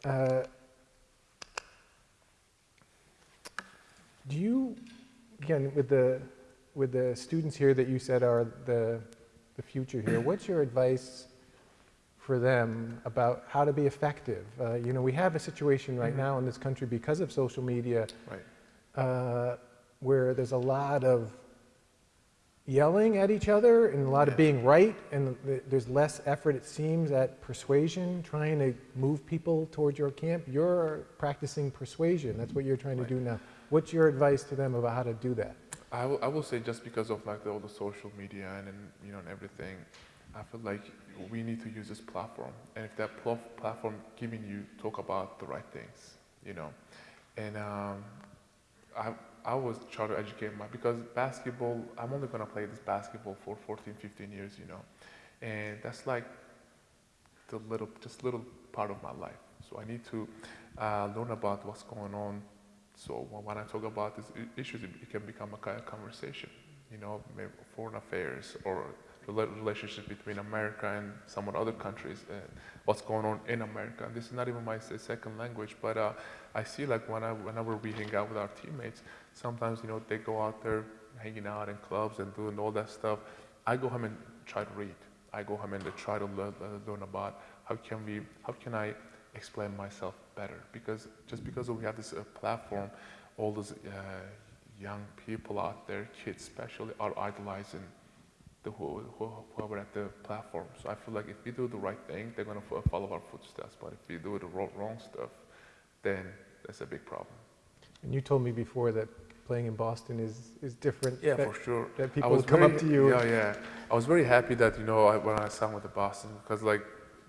uh, Do you, again, with the, with the students here that you said are the, the future here, what's your advice for them about how to be effective? Uh, You know, we have a situation right now in this country because of social media Right. uh, where there's a lot of yelling at each other and a lot of being right, and th- there's less effort, it seems, at persuasion, trying to move people towards your camp. You're practicing persuasion. That's what you're trying to do now. What's your advice to them about how to do that? I will, I will say just because of like the, all the social media and, and you know and everything, I feel like we need to use this platform. And if that pl- platform giving you talk about the right things, you know, and um, I I was trying to educate my because basketball. I'm only gonna play this basketball for 14, 15 years, you know, and that's like the little just little part of my life. So I need to uh, learn about what's going on so when- I talk about these issues, it can become a kind of conversation, you know, foreign affairs or relationship between America and some of the other countries and what's going on in America. And this is not even my second language, but uh, I see like when I, whenever we hang out with our teammates, sometimes, you know, they go out there hanging out in clubs and doing all that stuff. I go home and try to read. I go home and try to learn, learn about how can we, how can I explain myself better because just because we have this uh, platform, all those uh, young people out there, kids especially, are idolizing the who, who, whoever at the platform. So I feel like if we do the right thing, they're gonna follow our footsteps. But if we do the wrong, wrong stuff, then that's a big problem. And you told me before that playing in Boston is, is different. Yeah, that- for sure. that I people would come very- up to you. Yeah, yeah. I was very happy that you know I, when I signed with the Boston because like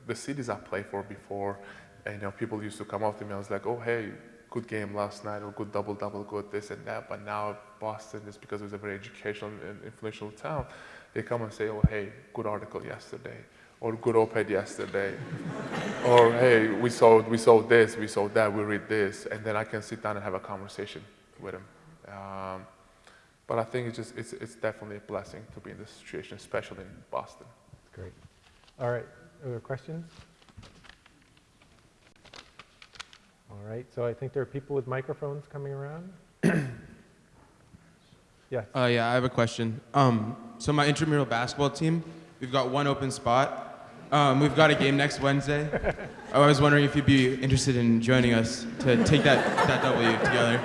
the cities I played for before, and you know people used to come up to me. I was like, oh hey, good game last night, or good double double, good this and that. But now Boston, just because it was a very educational and influential town, they come and say, oh hey, good article yesterday, or good op-ed yesterday, or hey, we saw we saw this, we saw that, we read this, and then I can sit down and have a conversation with them. Um, but I think it's just it's, it's definitely a blessing to be in this situation, especially in Boston. Great. All right, other questions? All right, so I think there are people with microphones coming around. Yes, Uh, yeah, I have a question. Um, so my intramural basketball team, we've got one open spot. Um, we've got a game next Wednesday. I was wondering if you'd be interested in joining us to take that, that W together.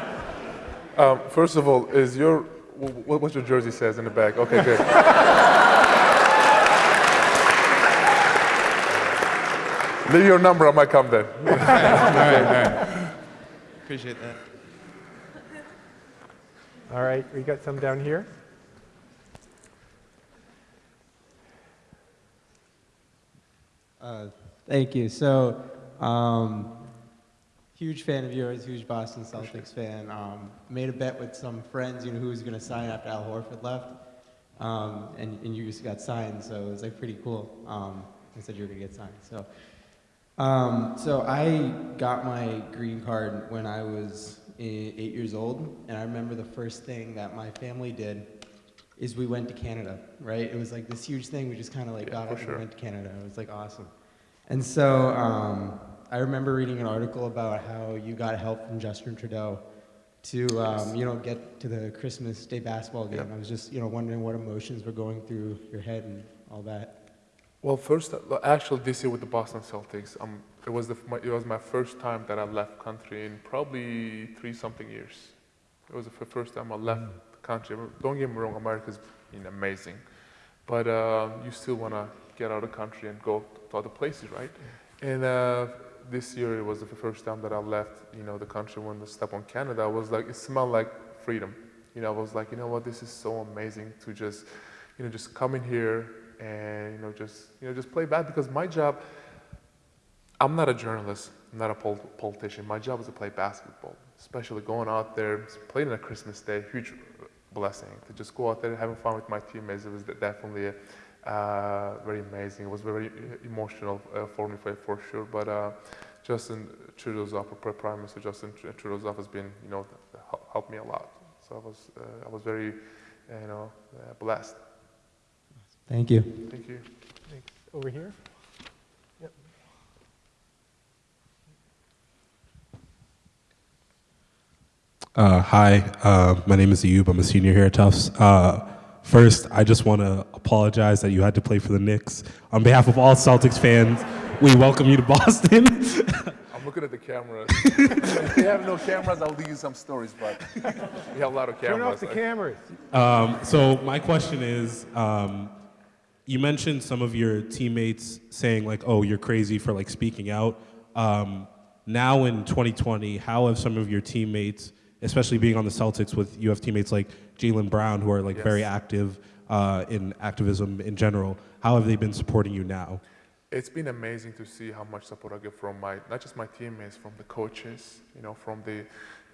Um, first of all, is your what, what your jersey says in the back? Okay, good. Leave your number, I might come then. all right, all right. Appreciate that. All right, we got some down here. Uh, Thank you. So, um, huge fan of yours, huge Boston Celtics fan. Um, made a bet with some friends, you know, who was going to sign after Al Horford left, um, and, and you just got signed, so it was like pretty cool. Um, I said you were going to get signed. So, um, so I got my green card when I was eight years old, and I remember the first thing that my family did is we went to Canada, right? It was like this huge thing. We just kind of like Yeah, got up sure. and went to Canada. It was like awesome. And so um, I remember reading an article about how you got help from Justin Trudeau to, um, you know, get to the Christmas Day basketball game. Yeah. I was just, you know, wondering what emotions were going through your head and all that. Well, first, actually, this year with the Boston Celtics, um, it was the, my, it was my first time that I left country in probably three something years. It was the first time I left the country. Don't get me wrong, America's been amazing, but uh, you still want to get out of the country and go to other places, right? And uh, this year it was the first time that I left, you know, the country when I stepped on Canada. I was like, it smelled like freedom. You know, I was like, you know what, this is so amazing to just, you know, just come in here and you know just you know just play bad because my job i'm not a journalist. I'm not a pol- politician. My job is to play basketball especially going out there playing on a christmas day huge blessing to just go out there having fun with my teammates. It was definitely uh, very amazing. It was very emotional uh, for me for, for sure. But uh, justin trudeau's offer prime minister justin trudeau's has been you know helped me a lot. So i was uh, i was very you know uh, blessed Thank you. thank you Thanks. Over here? Yep. Uh, hi, uh, my name is Ayub. I'm a senior here at Tufts. Uh, first, I just want to apologize that you had to play for the Knicks. On behalf of all Celtics fans, we welcome you to Boston. I'm looking at the cameras. if we have no cameras, I'll leave you some stories, but we have a lot of cameras. Turn off the cameras. um, so my question is, um, you mentioned some of your teammates saying like, "Oh, you're crazy for like speaking out." Um, now in 2020, how have some of your teammates, especially being on the Celtics, with you have teammates like Jaylen Brown who are like very active uh, in activism in general, how have they been supporting you now? It's been amazing to see how much support I get from my, not just my teammates, from the coaches, you know, from the,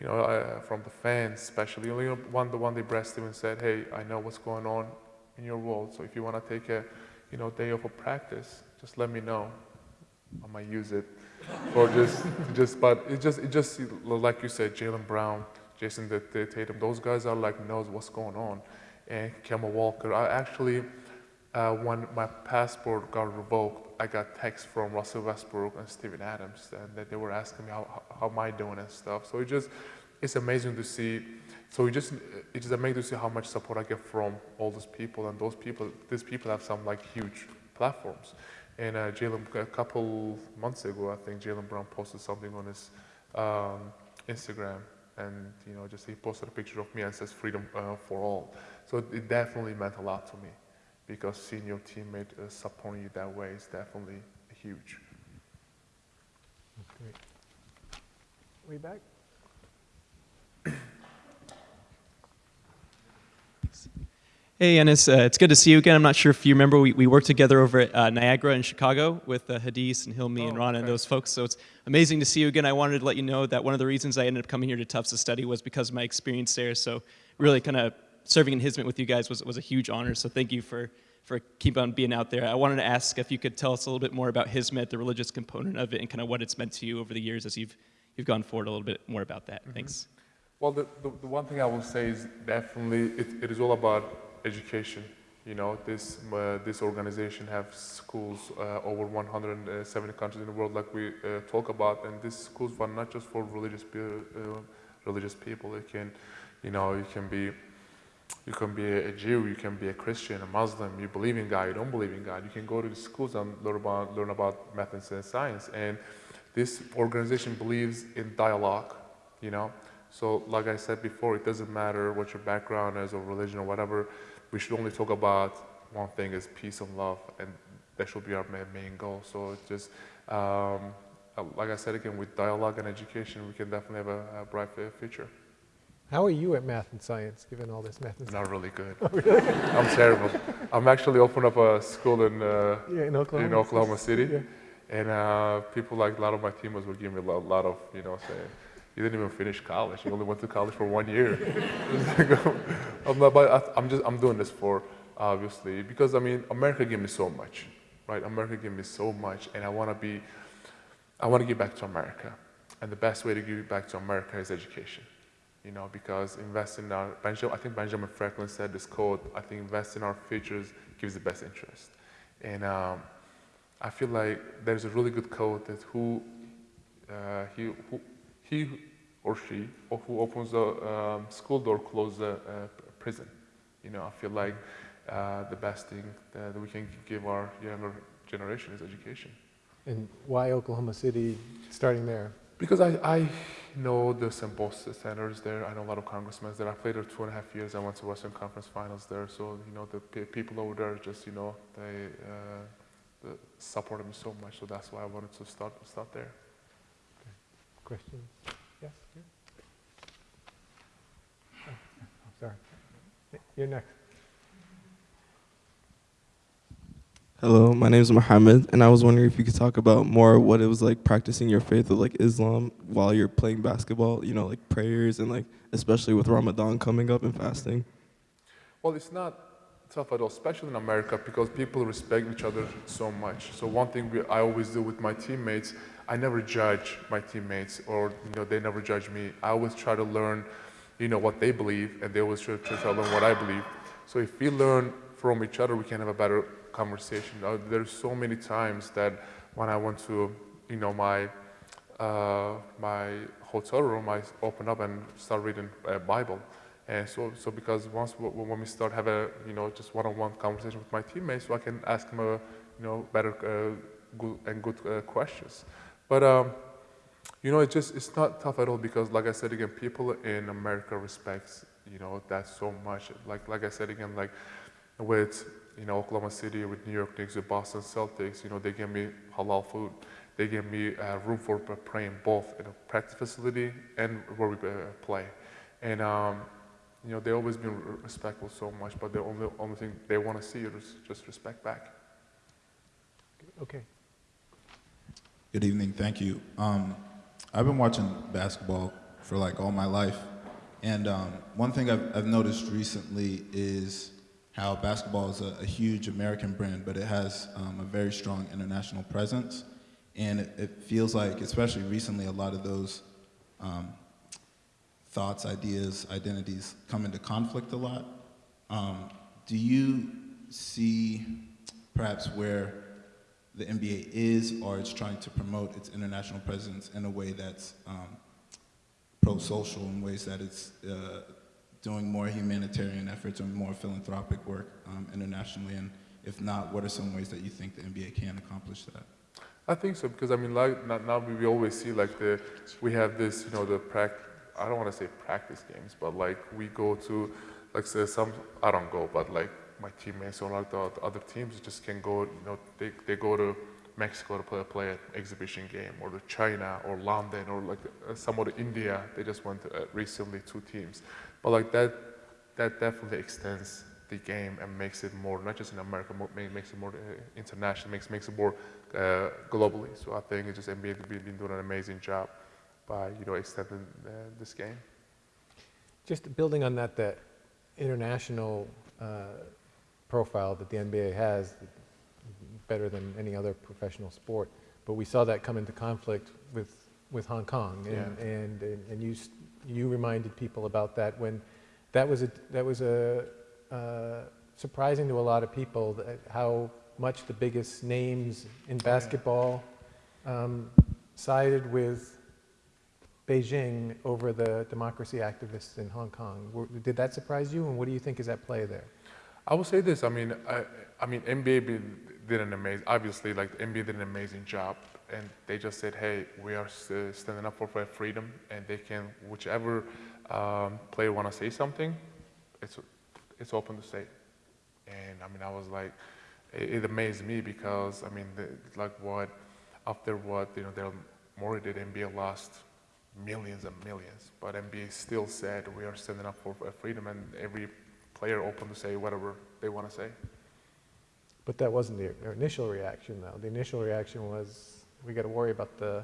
you know, uh, from the fans, especially. You know, one, the one day Brad Stevens said, "Hey, I know what's going on in your world, so if you want to take a, you know, day off of practice, just let me know. I might use it, or just, just, but it just, it just, like you said, Jaylen Brown, Jayson the, the Tatum, those guys are like knows what's going on, and Kemba Walker. I actually, uh, when my passport got revoked, I got texts from Russell Westbrook and Steven Adams, and that they were asking me how, how, how am I doing and stuff. So it just, it's amazing to see. So it just, it's just amazing to see how much support I get from all those people, and those people, these people have some like huge platforms. And uh, Jaylen, a couple months ago, I think Jaylen Brown posted something on his um, Instagram, and you know, just he posted a picture of me and says "Freedom uh, for all." So it definitely meant a lot to me, because seeing your teammate uh, supporting you that way is definitely huge. Great. Way back? Hey, Enes. Uh, it's good to see you again. I'm not sure if you remember, we, we worked together over at uh, Niagara in Chicago with uh, Hadis and Hilmi and Oh, Rana and those folks. So it's amazing to see you again. I wanted to let you know that one of the reasons I ended up coming here to Tufts to study was because of my experience there. So really kind of serving in Hizmet with you guys was, was a huge honor. So thank you for, for keep on being out there. I wanted to ask if you could tell us a little bit more about Hizmet, the religious component of it, and kind of what it's meant to you over the years as you've, you've gone forward a little bit more about that. Thanks. Well, the, the, the one thing I will say is definitely it, it is all about education. You know, this uh, this organization have schools uh, over 170 countries in the world, like we uh, talk about, and these schools are not just for religious religious people. It can, you know, you can be you can be a Jew, you can be a Christian, a Muslim, you believe in God, you don't believe in God. You can go to the schools and learn about learn about methods and science. And this organization believes in dialogue. You know, so like I said before, it doesn't matter what your background is or religion or whatever. We should only talk about one thing: is peace and love, and that should be our main goal. So it's just. Um, uh, like I said again, with dialogue and education, we can definitely have a, a bright future. How are you at math and science, given all this math and science? Not really good. I'm terrible. I'm actually opening up a school in uh, Yeah, in Oklahoma. in Oklahoma City, Yeah. and uh, people like a lot of my teammates would give me a lot, lot of you know saying, "You didn't even finish college. You only went to college for one year." I'm not, but I- I'm just I'm doing this for obviously because I mean America gave me so much, right? America gave me so much, and I want to be I want to give back to America, and the best way to give back to America is education you know, because invest in our, Benjamin, I think Benjamin Franklin said this quote, I think invest in our futures gives the best interest. And um, I feel like there's a really good quote that who, uh, he, who, he or she, or who opens a um, school door closes a, a prison. You know, I feel like uh, the best thing that we can give our younger generation is education. And why Oklahoma City, starting there? Because I, I know the St. Paul senators there. I know a lot of congressmen there. I played there two and a half years. I went to Western Conference Finals there. So you know the pe- people over there just you know they uh, the supported me so much. So that's why I wanted to start start there. Questions? Yes? here? Oh, oh, Sorry. You're next. Hello, my name is Mohammed, and I was wondering if you could talk about more what it was like practicing your faith of like Islam while you're playing basketball. You know, like prayers and like especially with Ramadan coming up and fasting. Well, it's not tough at all, especially in America, because people respect each other so much. So one thing we, I always do with my teammates, I never judge my teammates, or you know, they never judge me. I always try to learn, you know, what they believe, and they always try, to learn what I believe. So if we learn from each other, we can have a better conversation. Uh, there's so many times that when I went to, you know, my uh, my hotel room, I open up and start reading a Bible. And so, so because once when we start have a you know just one-on-one conversation with my teammates, so I can ask them a you know better uh, good and good uh, questions. But um, you know, it just it's not tough at all because, like I said again, people in America respects you know that so much. Like like I said again, like with you know Oklahoma City, with New York Knicks, with Boston Celtics, you know they give me halal food. They give me uh, room for praying both in a practice facility and where we uh, play. And um, you know they always been respectful so much, but the only only thing they want to see is just respect back. Okay. Good evening, thank you. Um, I've been watching basketball for like all my life, and um, one thing I've, I've noticed recently is how basketball is a, a huge American brand, but it has um, a very strong international presence, and it, it feels like, especially recently, a lot of those um, thoughts, ideas, identities come into conflict a lot. Um, do you see perhaps where the NBA is or it's trying to promote its international presence in a way that's um, pro-social in ways that it's uh, doing more humanitarian efforts or more philanthropic work um, internationally? And if not, what are some ways that you think the NBA can accomplish that? I think so because I mean, like now, we always see like the we have this, you know, the prac. I don't want to say practice games, but like we go to, like say some I don't go, but like my teammates or like the, the other teams just can go. You know, they they go to Mexico to play play an exhibition game, or to China or London or like uh, somewhere to India. They just went to, uh, recently two teams, but like that that definitely extends the game and makes it more not just in America, more, makes it more uh, international, makes makes it more uh, globally. So I think it's just NBA has been doing an amazing job by you know extending uh, this game. Just building on that, that international uh, profile that the NBA has, better than any other professional sport. But we saw that come into conflict with, with Hong Kong, and, Yeah. and, and and you you reminded people about that when that was a that was a uh, surprising to a lot of people that how much the biggest names in basketball um, sided with Beijing over the democracy activists in Hong Kong. Did that surprise you, and what do you think is at play there? I will say this. I mean, I, I mean, NBA did an amazing. Obviously, like NBA did an amazing job, and they just said, "Hey, we are standing up for freedom, and they can, whichever um, player want to say something, it's it's open to say." And I mean, I was like, it, it amazed me because I mean, the, like what after what you know, Morey did, NBA lost millions and millions, but NBA still said we are standing up for freedom, and every player open to say whatever they want to say. But that wasn't the initial reaction, though. The initial reaction was, we got to worry about the,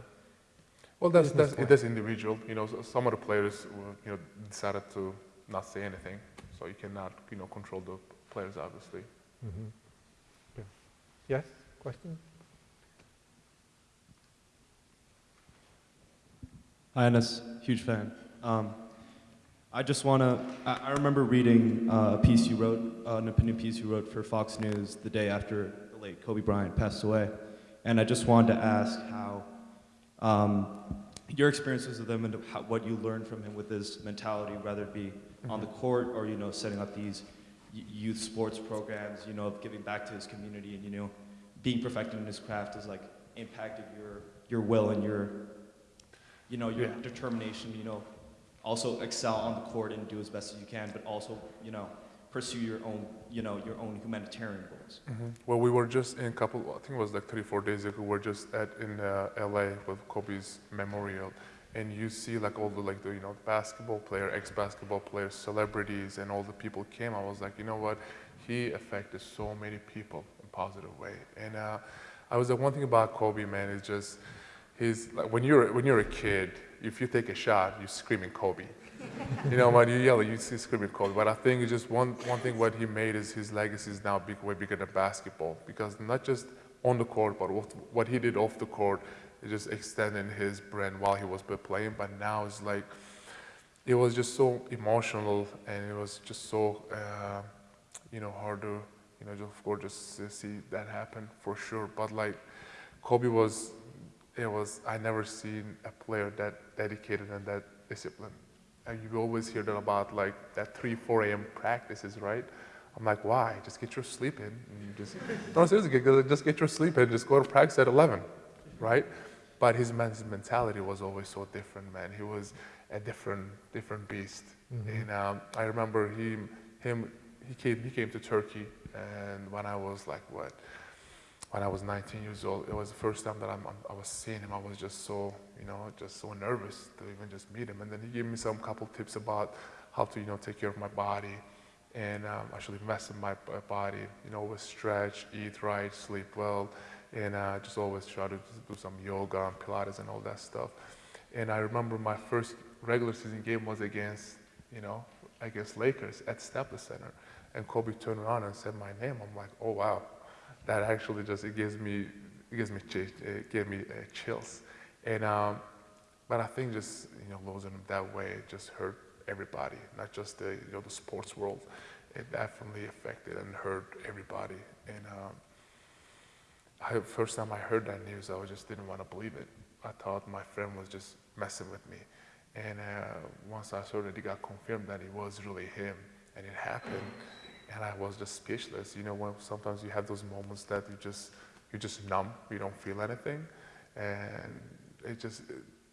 Well, that's that's plan. that's individual. You know, so- some of the players uh, you know decided to not say anything, so you cannot you know control the players obviously. Mm -hmm. yeah. yes, question? Hi, Anas. Huge fan. Um, I just want to. I, I remember reading uh, a piece you wrote, uh, an opinion piece you wrote for Fox News the day after the late Kobe Bryant passed away, and I just wanted to ask how um, your experiences with him and how, what you learned from him with his mentality, whether it be on the court or you know setting up these youth sports programs, you know, of giving back to his community and you know being perfected in his craft has like impacted your your will and your you know your Yeah. determination. You know, also excel on the court and do as best as you can, but also you know pursue your own you know your own humanitarian goals. Well, we were just in a couple, I think it was like three, four days ago, we were just at, in uh, LA with Kobe's memorial. And you see like all the, like the, you know, basketball player, ex-basketball players, celebrities, and all the people came. I was like, you know what? He affected so many people in a positive way. And uh, I was like, one thing about Kobe, man, is just, he's like, when you're, when you're a kid, if you take a shot, you're screaming Kobe. you know, when you yell, you see screaming Kobe. But I think it's just one, one thing what he made is his legacy is now big, way bigger than basketball. Because not just on the court, but what, what he did off the court, it just extending his brand while he was playing. But now it's like, it was just so emotional and it was just so, uh, you know, hard to, you know, just, of course, just see that happen for sure. But like, Kobe was, it was, I never seen a player that dedicated and that disciplined. And you always hear that about like that 3, 4 a.m. practices, right? I'm like, why? Just get your sleep in. And you just, no, seriously, get- just get your sleep in. Just go to practice at 11, right? But his, men- his mentality was always so different, man. He was a different, different beast. And um, I remember he, him, he came, he came to Turkey, and when I was like what, when I was 19 years old, it was the first time that I'm, I was seeing him. I was just so, you know, just so nervous to even just meet him. And then he gave me some couple tips about how to, you know, take care of my body and um, actually invest in my body. You know, always stretch, eat right, sleep well, and uh, just always try to do some yoga and Pilates and all that stuff. And I remember my first regular season game was against, you know, against Lakers at Staples Center. And Kobe turned around and said my name. I'm like, oh wow, that actually just it gives me it gives me it gave me uh, chills. And um, but I think just you know losing him that way just hurt everybody, not just the you know the sports world. It definitely affected and hurt everybody. And um, I, first time I heard that news, I just didn't want to believe it. I thought my friend was just messing with me. And uh, once I saw that it got confirmed that it was really him and it happened, and I was just speechless. You know, when sometimes you have those moments that you just you just numb, you don't feel anything, and it just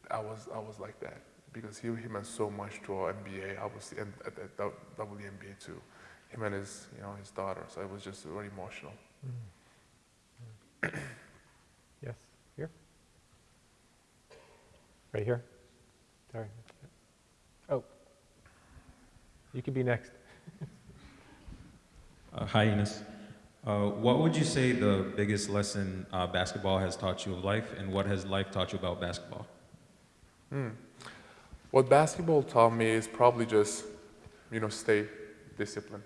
I was I was like that because he, he meant so much to our NBA, obviously, and at the WNBA too. Him and his you know his daughter, so it was just very emotional. Mm. Yes, here? Right here? Sorry. Oh. You can be next. Uh, hi, Enes. Uh, what would you say the biggest lesson uh, basketball has taught you of life, and what has life taught you about basketball? Hmm. What basketball taught me is probably just, you know, stay disciplined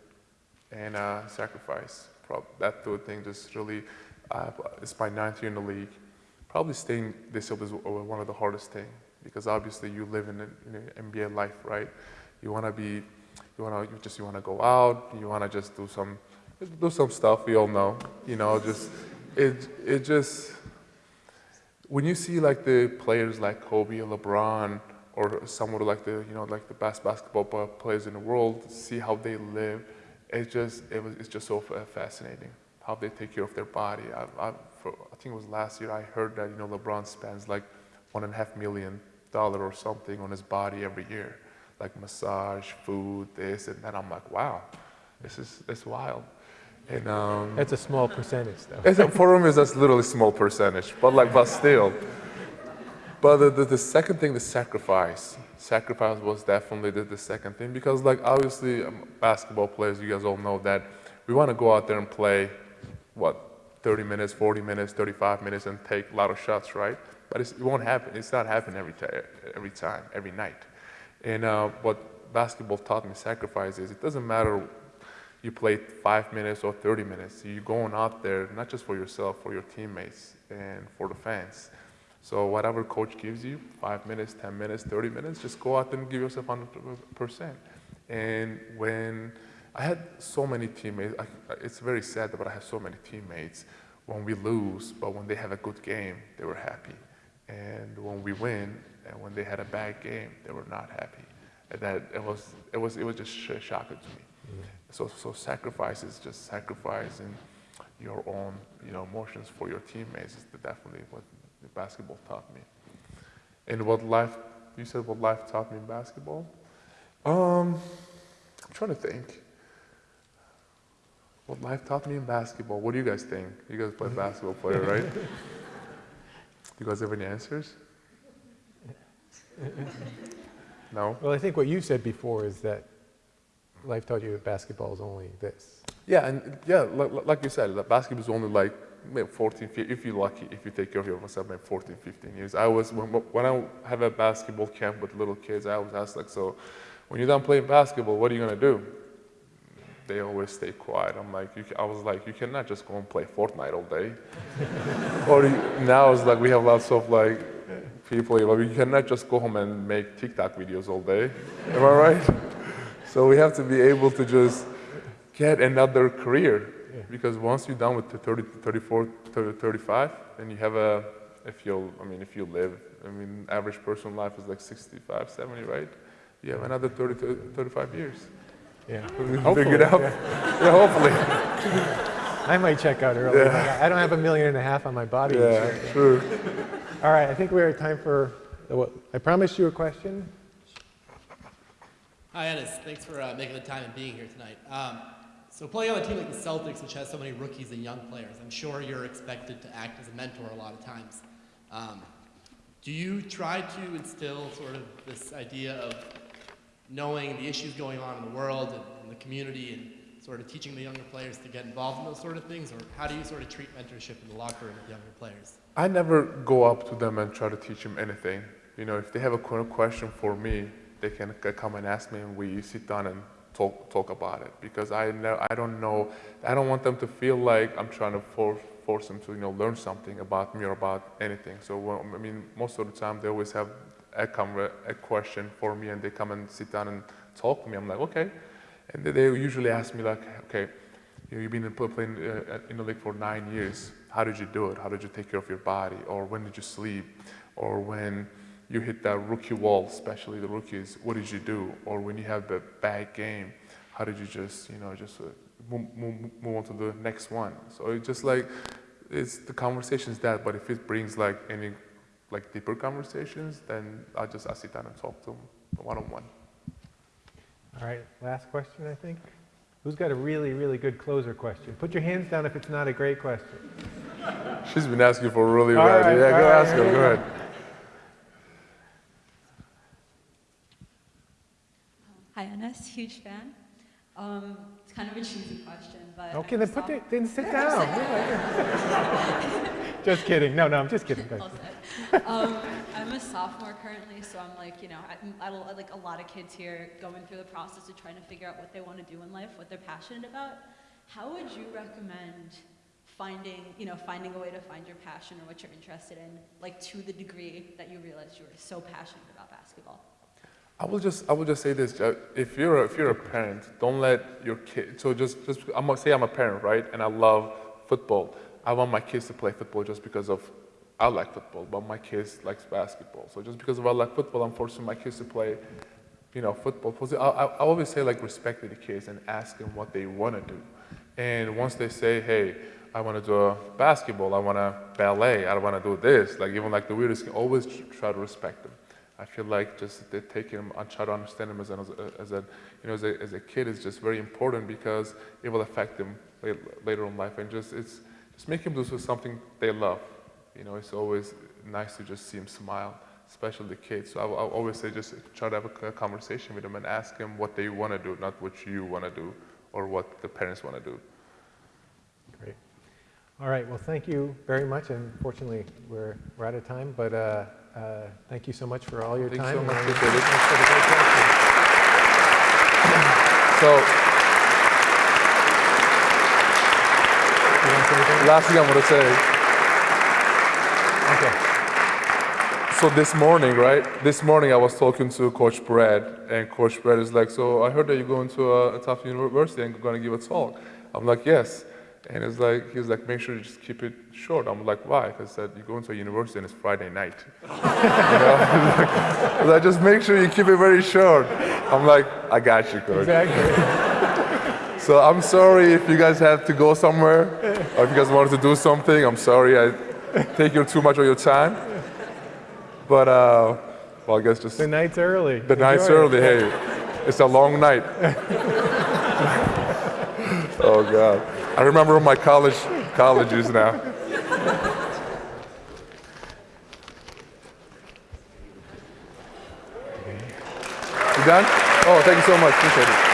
and uh, sacrifice. Prob- that two thing just really, uh, it's my ninth year in the league. Probably staying disciplined is one of the hardest thing because obviously you live in an in an NBA life, right? You want to be, you want to just you want to go out, you want to just do some, do some stuff. We all know, you know, just it it just when you see like the players like Kobe or LeBron or someone like the you know like the best basketball players in the world, see how they live, it just it was it's just so fascinating how they take care of their body. I, I, for, I think it was last year I heard that you know LeBron spends like one and a half million dollar or something on his body every year, like massage, food, this and that. I'm like, wow, this is it's wild. And um, That's a small percentage, though. it's a, for him, it's just literally small percentage, but like, but still. But the, the, the second thing, the sacrifice. Sacrifice was definitely the, the second thing because, like, obviously, um, basketball players, you guys all know that we want to go out there and play, what, 30 minutes, 40 minutes, 35 minutes, and take a lot of shots, right? But it's, it won't happen. It's not happening every, every time, every night. And uh, what basketball taught me sacrifice is it doesn't matter you play five minutes or 30 minutes. You're going out there not just for yourself, for your teammates and for the fans. So whatever coach gives you, five minutes, 10 minutes, 30 minutes, just go out and give yourself 100%. And when I had so many teammates, I, it's very sad, but I have so many teammates when we lose, but when they have a good game, they were happy. And when we win, and when they had a bad game, they were not happy. And that it was, it was, it was just sh- shocking to me. So, so sacrifice is just sacrificing your own, you know, emotions for your teammates is definitely what basketball taught me. And what life, you said what life taught me in basketball? Um, I'm trying to think. What life taught me in basketball? What do you guys think? You guys play basketball player, right? you guys have any answers? No? Well, I think what you said before is that life taught you that basketball is only this. Yeah, and yeah, like, like you said, the basketball is only like maybe 14, 15, if you're lucky, if you take care of yourself, maybe 14, 15 years. I was, when, when I have a basketball camp with little kids, I always ask like, so when you're done playing basketball, what are you gonna do? They always stay quiet. I'm like, you, I was like, you cannot just go and play Fortnite all day. or you, now it's like we have lots of like people, you know, you cannot just go home and make TikTok videos all day. Am I right? So we have to be able to just get another career because once you're done with 30, 34, 30, 35, then you have a, if you'll, I mean, if you live, I mean, average person life is like 65, 70, right? You have another 30, to 35 years. Yeah. Figure it Hopefully, out. yeah. Yeah, hopefully. I might check out early. Yeah. I don't have a million and a half on my body. Yeah, yet. All right, I think we're at time for, what- I promised you a question. Hi, Enes. Thanks for uh, making the time and being here tonight. Um, so playing on a team like the Celtics, which has so many rookies and young players, I'm sure you're expected to act as a mentor a lot of times. Um, do you try to instill sort of this idea of knowing the issues going on in the world and, and the community and sort of teaching the younger players to get involved in those sort of things? Or how do you sort of treat mentorship in the locker room with younger players? I never go up to them and try to teach them anything. You know, if they have a question for me, they can come and ask me, and we sit down and talk talk about it. Because I know I don't know, I don't want them to feel like I'm trying to force force them to you know learn something about me or about anything. So well, I mean, most of the time they always have a a question for me, and they come and sit down and talk to me. I'm like, okay, and they- usually ask me like, okay, you've been in, uh, in the league for nine years. How did you do it? How did you take care of your body? Or when did you sleep? Or when you hit that rookie wall, especially the rookies, what did you do? Or when you have a bad game, how did you just, you know, just uh, move, move, move on to the next one? So it's just like, it's the conversations that, but if it brings like any like deeper conversations, then I just I sit down and talk to them one on one. All right, last question, I think. Who's got a really, really good closer question? Put your hands down if it's not a great question. She's been asking for a really All bad. right, yeah, go right, ask her. Go go. ahead. Hi, Enes. Huge fan. Um, it's kind of a cheesy question, but Okay, I'm then put it, then sit down. Just kidding. No, no, I'm just kidding. I'll ahead. sit. um, I'm a sophomore currently, so I'm like, you know, I, I, like a lot of kids here going through the process of trying to figure out what they want to do in life, what they're passionate about. How would you recommend finding, you know, finding a way to find your passion or what you're interested in, like to the degree that you realized you were so passionate about basketball? I will just I will just say this: uh, if you're a, if you're a parent, don't let your kid. So just just I'm gonna say I'm a parent, right? And I love football. I want my kids to play football just because of I like football, but my kids likes basketball. So just because of I like football, I'm forcing my kids to play, you know, football. I, I, I always say like respect the kids and ask them what they want to do. And once they say, hey, I want to do basketball, I want to ballet, I want to do this, like even like the weirdest, always try to respect them. I feel like just take him and try to understand him as, an, as a, you know, as a, as a kid is just very important because it will affect them later in life and just it's just make him do something they love. You know, it's always nice to just see him smile, especially the kids. So I, I always say just try to have a conversation with them and ask them what they want to do, not what you want to do or what the parents want to do. Great. All right, well, thank you very much. Unfortunately, we're, we're out of time, but uh, uh, thank you so much for all your Thanks time. so much, and appreciate it. thanks for the great questions. So You want to say anything? last thing I'm going to say. Okay. So this morning, right? This morning I was talking to Coach Brad, and Coach Brad is like, "So I heard that you're going to a, a tough university and you're going to give a talk." I'm like, "Yes," and it's like he's like, "Make sure you just keep it short." I'm like, "Why?" Because said you're going to a university and it's Friday night. you know? I was like, just make sure you keep it very short. I'm like, "I got you, Coach." Exactly. So I'm sorry if you guys have to go somewhere or if you guys wanted to do something. I'm sorry I take you too much of your time. But uh, well, I guess just The night's early. the night's it. early. Hey, it's a long night. oh God, I remember my college colleges now. You done? Oh, thank you so much. Appreciate it.